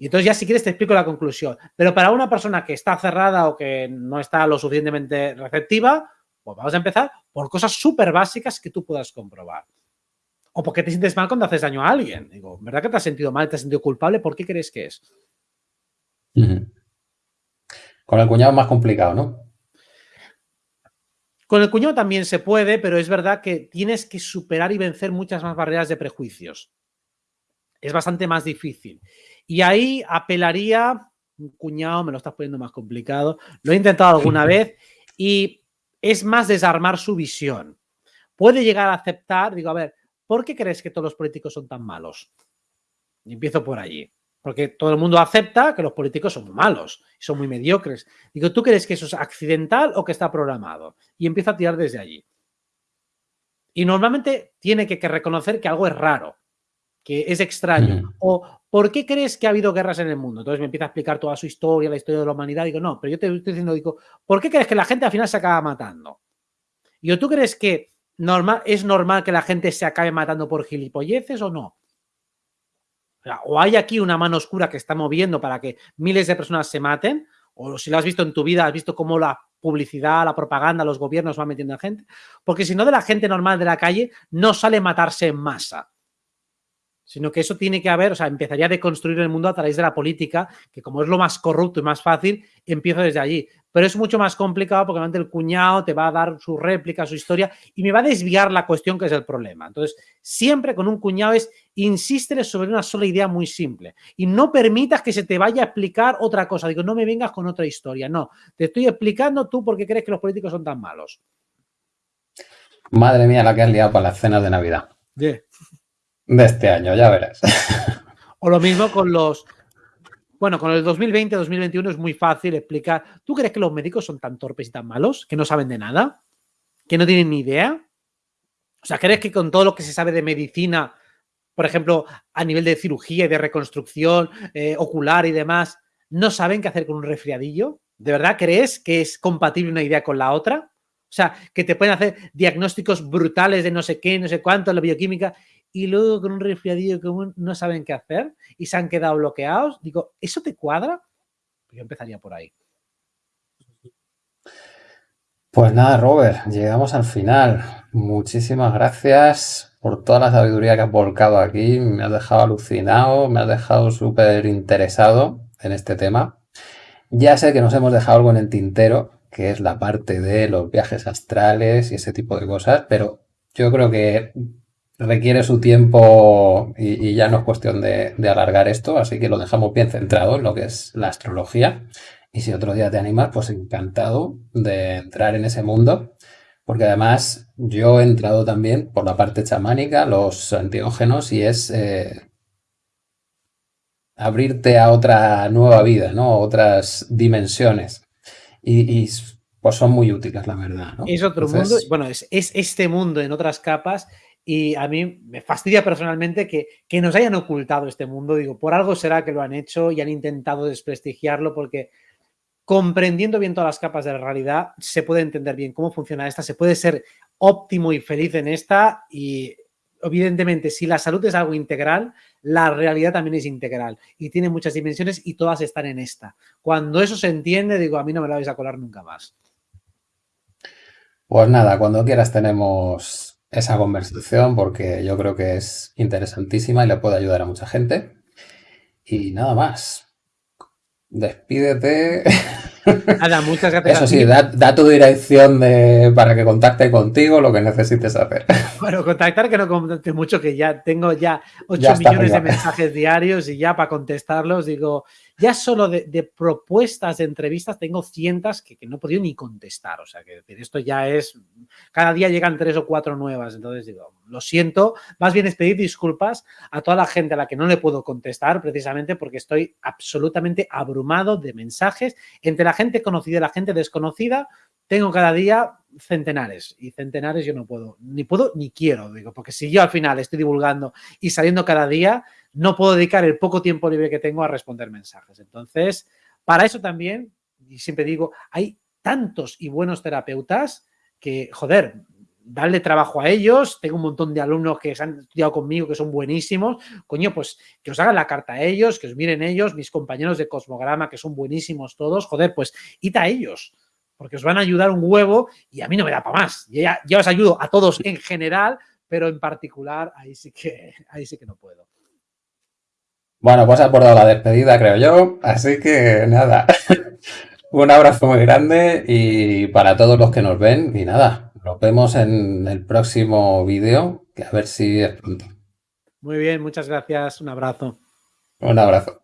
Y entonces ya si quieres te explico la conclusión. Pero para una persona que está cerrada o que no está lo suficientemente receptiva, pues vamos a empezar por cosas súper básicas que tú puedas comprobar. O porque te sientes mal cuando haces daño a alguien. Digo, ¿verdad que te has sentido mal, te has sentido culpable? ¿Por qué crees que es? Con el cuñado es más complicado, ¿no? Con el cuñado también se puede, pero es verdad que tienes que superar y vencer muchas más barreras de prejuicios. Es bastante más difícil. Y ahí apelaría, un cuñado, me lo estás poniendo más complicado, lo he intentado alguna vez y es más desarmar su visión. Puede llegar a aceptar, digo, a ver, ¿por qué crees que todos los políticos son tan malos? Y empiezo por allí. Porque todo el mundo acepta que los políticos son malos, son muy mediocres. Digo, ¿tú crees que eso es accidental o que está programado? Y empiezo a tirar desde allí. Y normalmente tiene que, reconocer que algo es raro, que es extraño. O ¿por qué crees que ha habido guerras en el mundo? Entonces me empieza a explicar toda su historia, la historia de la humanidad. Digo, no, pero yo te estoy diciendo, digo, ¿por qué crees que la gente al final se acaba matando? Y ¿tú crees que normal, es normal que la gente se acabe matando por gilipolleces o no? O hay aquí una mano oscura que está moviendo para que miles de personas se maten, o si lo has visto en tu vida, has visto cómo la publicidad, la propaganda, los gobiernos van metiendo a gente, porque si no de la gente normal de la calle no sale matarse en masa sino que eso tiene que haber, o sea, empezaría a deconstruir el mundo a través de la política, que como es lo más corrupto y más fácil, empiezo desde allí. Pero es mucho más complicado porque realmente el cuñado te va a dar su réplica, su historia, y me va a desviar la cuestión que es el problema. Entonces, siempre con un cuñado es insistir sobre una sola idea muy simple y no permitas que se te vaya a explicar otra cosa. Digo, no me vengas con otra historia, no. Te estoy explicando tú por qué crees que los políticos son tan malos. Madre mía, la que has liado para las cenas de Navidad de este año, ya verás. O lo mismo con los... Bueno, con el 2020-2021 es muy fácil explicar. ¿Tú crees que los médicos son tan torpes y tan malos? ¿Que no saben de nada? ¿Que no tienen ni idea? O sea, ¿crees que con todo lo que se sabe de medicina, por ejemplo, a nivel de cirugía y de reconstrucción eh, ocular y demás, no saben qué hacer con un resfriadillo? ¿De verdad crees que es compatible una idea con la otra? O sea, que te pueden hacer diagnósticos brutales de no sé qué, no sé cuánto, la bioquímica, y luego con un resfriadillo común no saben qué hacer y se han quedado bloqueados. Digo, ¿eso te cuadra? Pues yo empezaría por ahí. Pues nada, Robert, llegamos al final. Muchísimas gracias por toda la sabiduría que has volcado aquí. Me has dejado alucinado, me has dejado súper interesado en este tema. Ya sé que nos hemos dejado algo en el tintero, que es la parte de los viajes astrales y ese tipo de cosas, pero yo creo que requiere su tiempo y, ya no es cuestión de, alargar esto, así que lo dejamos bien centrado en lo que es la astrología. Y si otro día te animas, pues encantado de entrar en ese mundo, porque además yo he entrado también por la parte chamánica, los antiógenos, y es eh, abrirte a otra nueva vida, ¿no? Otras dimensiones. Y, pues son muy útiles, la verdad. Es otro mundo, bueno, es, es este mundo en otras capas y a mí me fastidia personalmente que, nos hayan ocultado este mundo. Digo, por algo será que lo han hecho y han intentado desprestigiarlo porque comprendiendo bien todas las capas de la realidad se puede entender bien cómo funciona esta, se puede ser óptimo y feliz en esta y evidentemente si la salud es algo integral, la realidad también es integral y tiene muchas dimensiones y todas están en esta. Cuando eso se entiende, digo, a mí no me la vais a colar nunca más. Pues nada, cuando quieras tenemos esa conversación porque yo creo que es interesantísima y le puede ayudar a mucha gente. Y nada más. Despídete. Nada, muchas gracias. Eso sí, da, tu dirección de, para que contacte contigo lo que necesites hacer. Bueno, contactar que no contacte mucho, que ya tengo ya 8 millones de mensajes diarios y ya para contestarlos digo, ya solo de, propuestas de entrevistas tengo cientos que, no he podido ni contestar. O sea, que esto ya es, cada día llegan tres o cuatro nuevas. Entonces digo, lo siento, más bien es pedir disculpas a toda la gente a la que no le puedo contestar precisamente porque estoy absolutamente abrumado de mensajes entre la gente conocida y la gente desconocida. Tengo cada día centenares y centenares yo no puedo, ni puedo ni quiero, digo, porque si yo al final estoy divulgando y saliendo cada día, no puedo dedicar el poco tiempo libre que tengo a responder mensajes. Entonces, para eso también, y siempre digo, hay tantos y buenos terapeutas que, joder, darle trabajo a ellos. Tengo un montón de alumnos que se han estudiado conmigo que son buenísimos. Coño, pues que os hagan la carta a ellos, que os miren ellos, mis compañeros de Cosmograma que son buenísimos todos. Joder, pues id a ellos, porque os van a ayudar un huevo y a mí no me da para más. Ya, ya os ayudo a todos en general, pero en particular ahí sí que, ahí sí que no puedo. Bueno, pues ha abordado la despedida, creo yo. Así que nada, un abrazo muy grande y para todos los que nos ven. Y nada, nos vemos en el próximo vídeo, que a ver si es pronto. Muy bien, muchas gracias. Un abrazo. Un abrazo.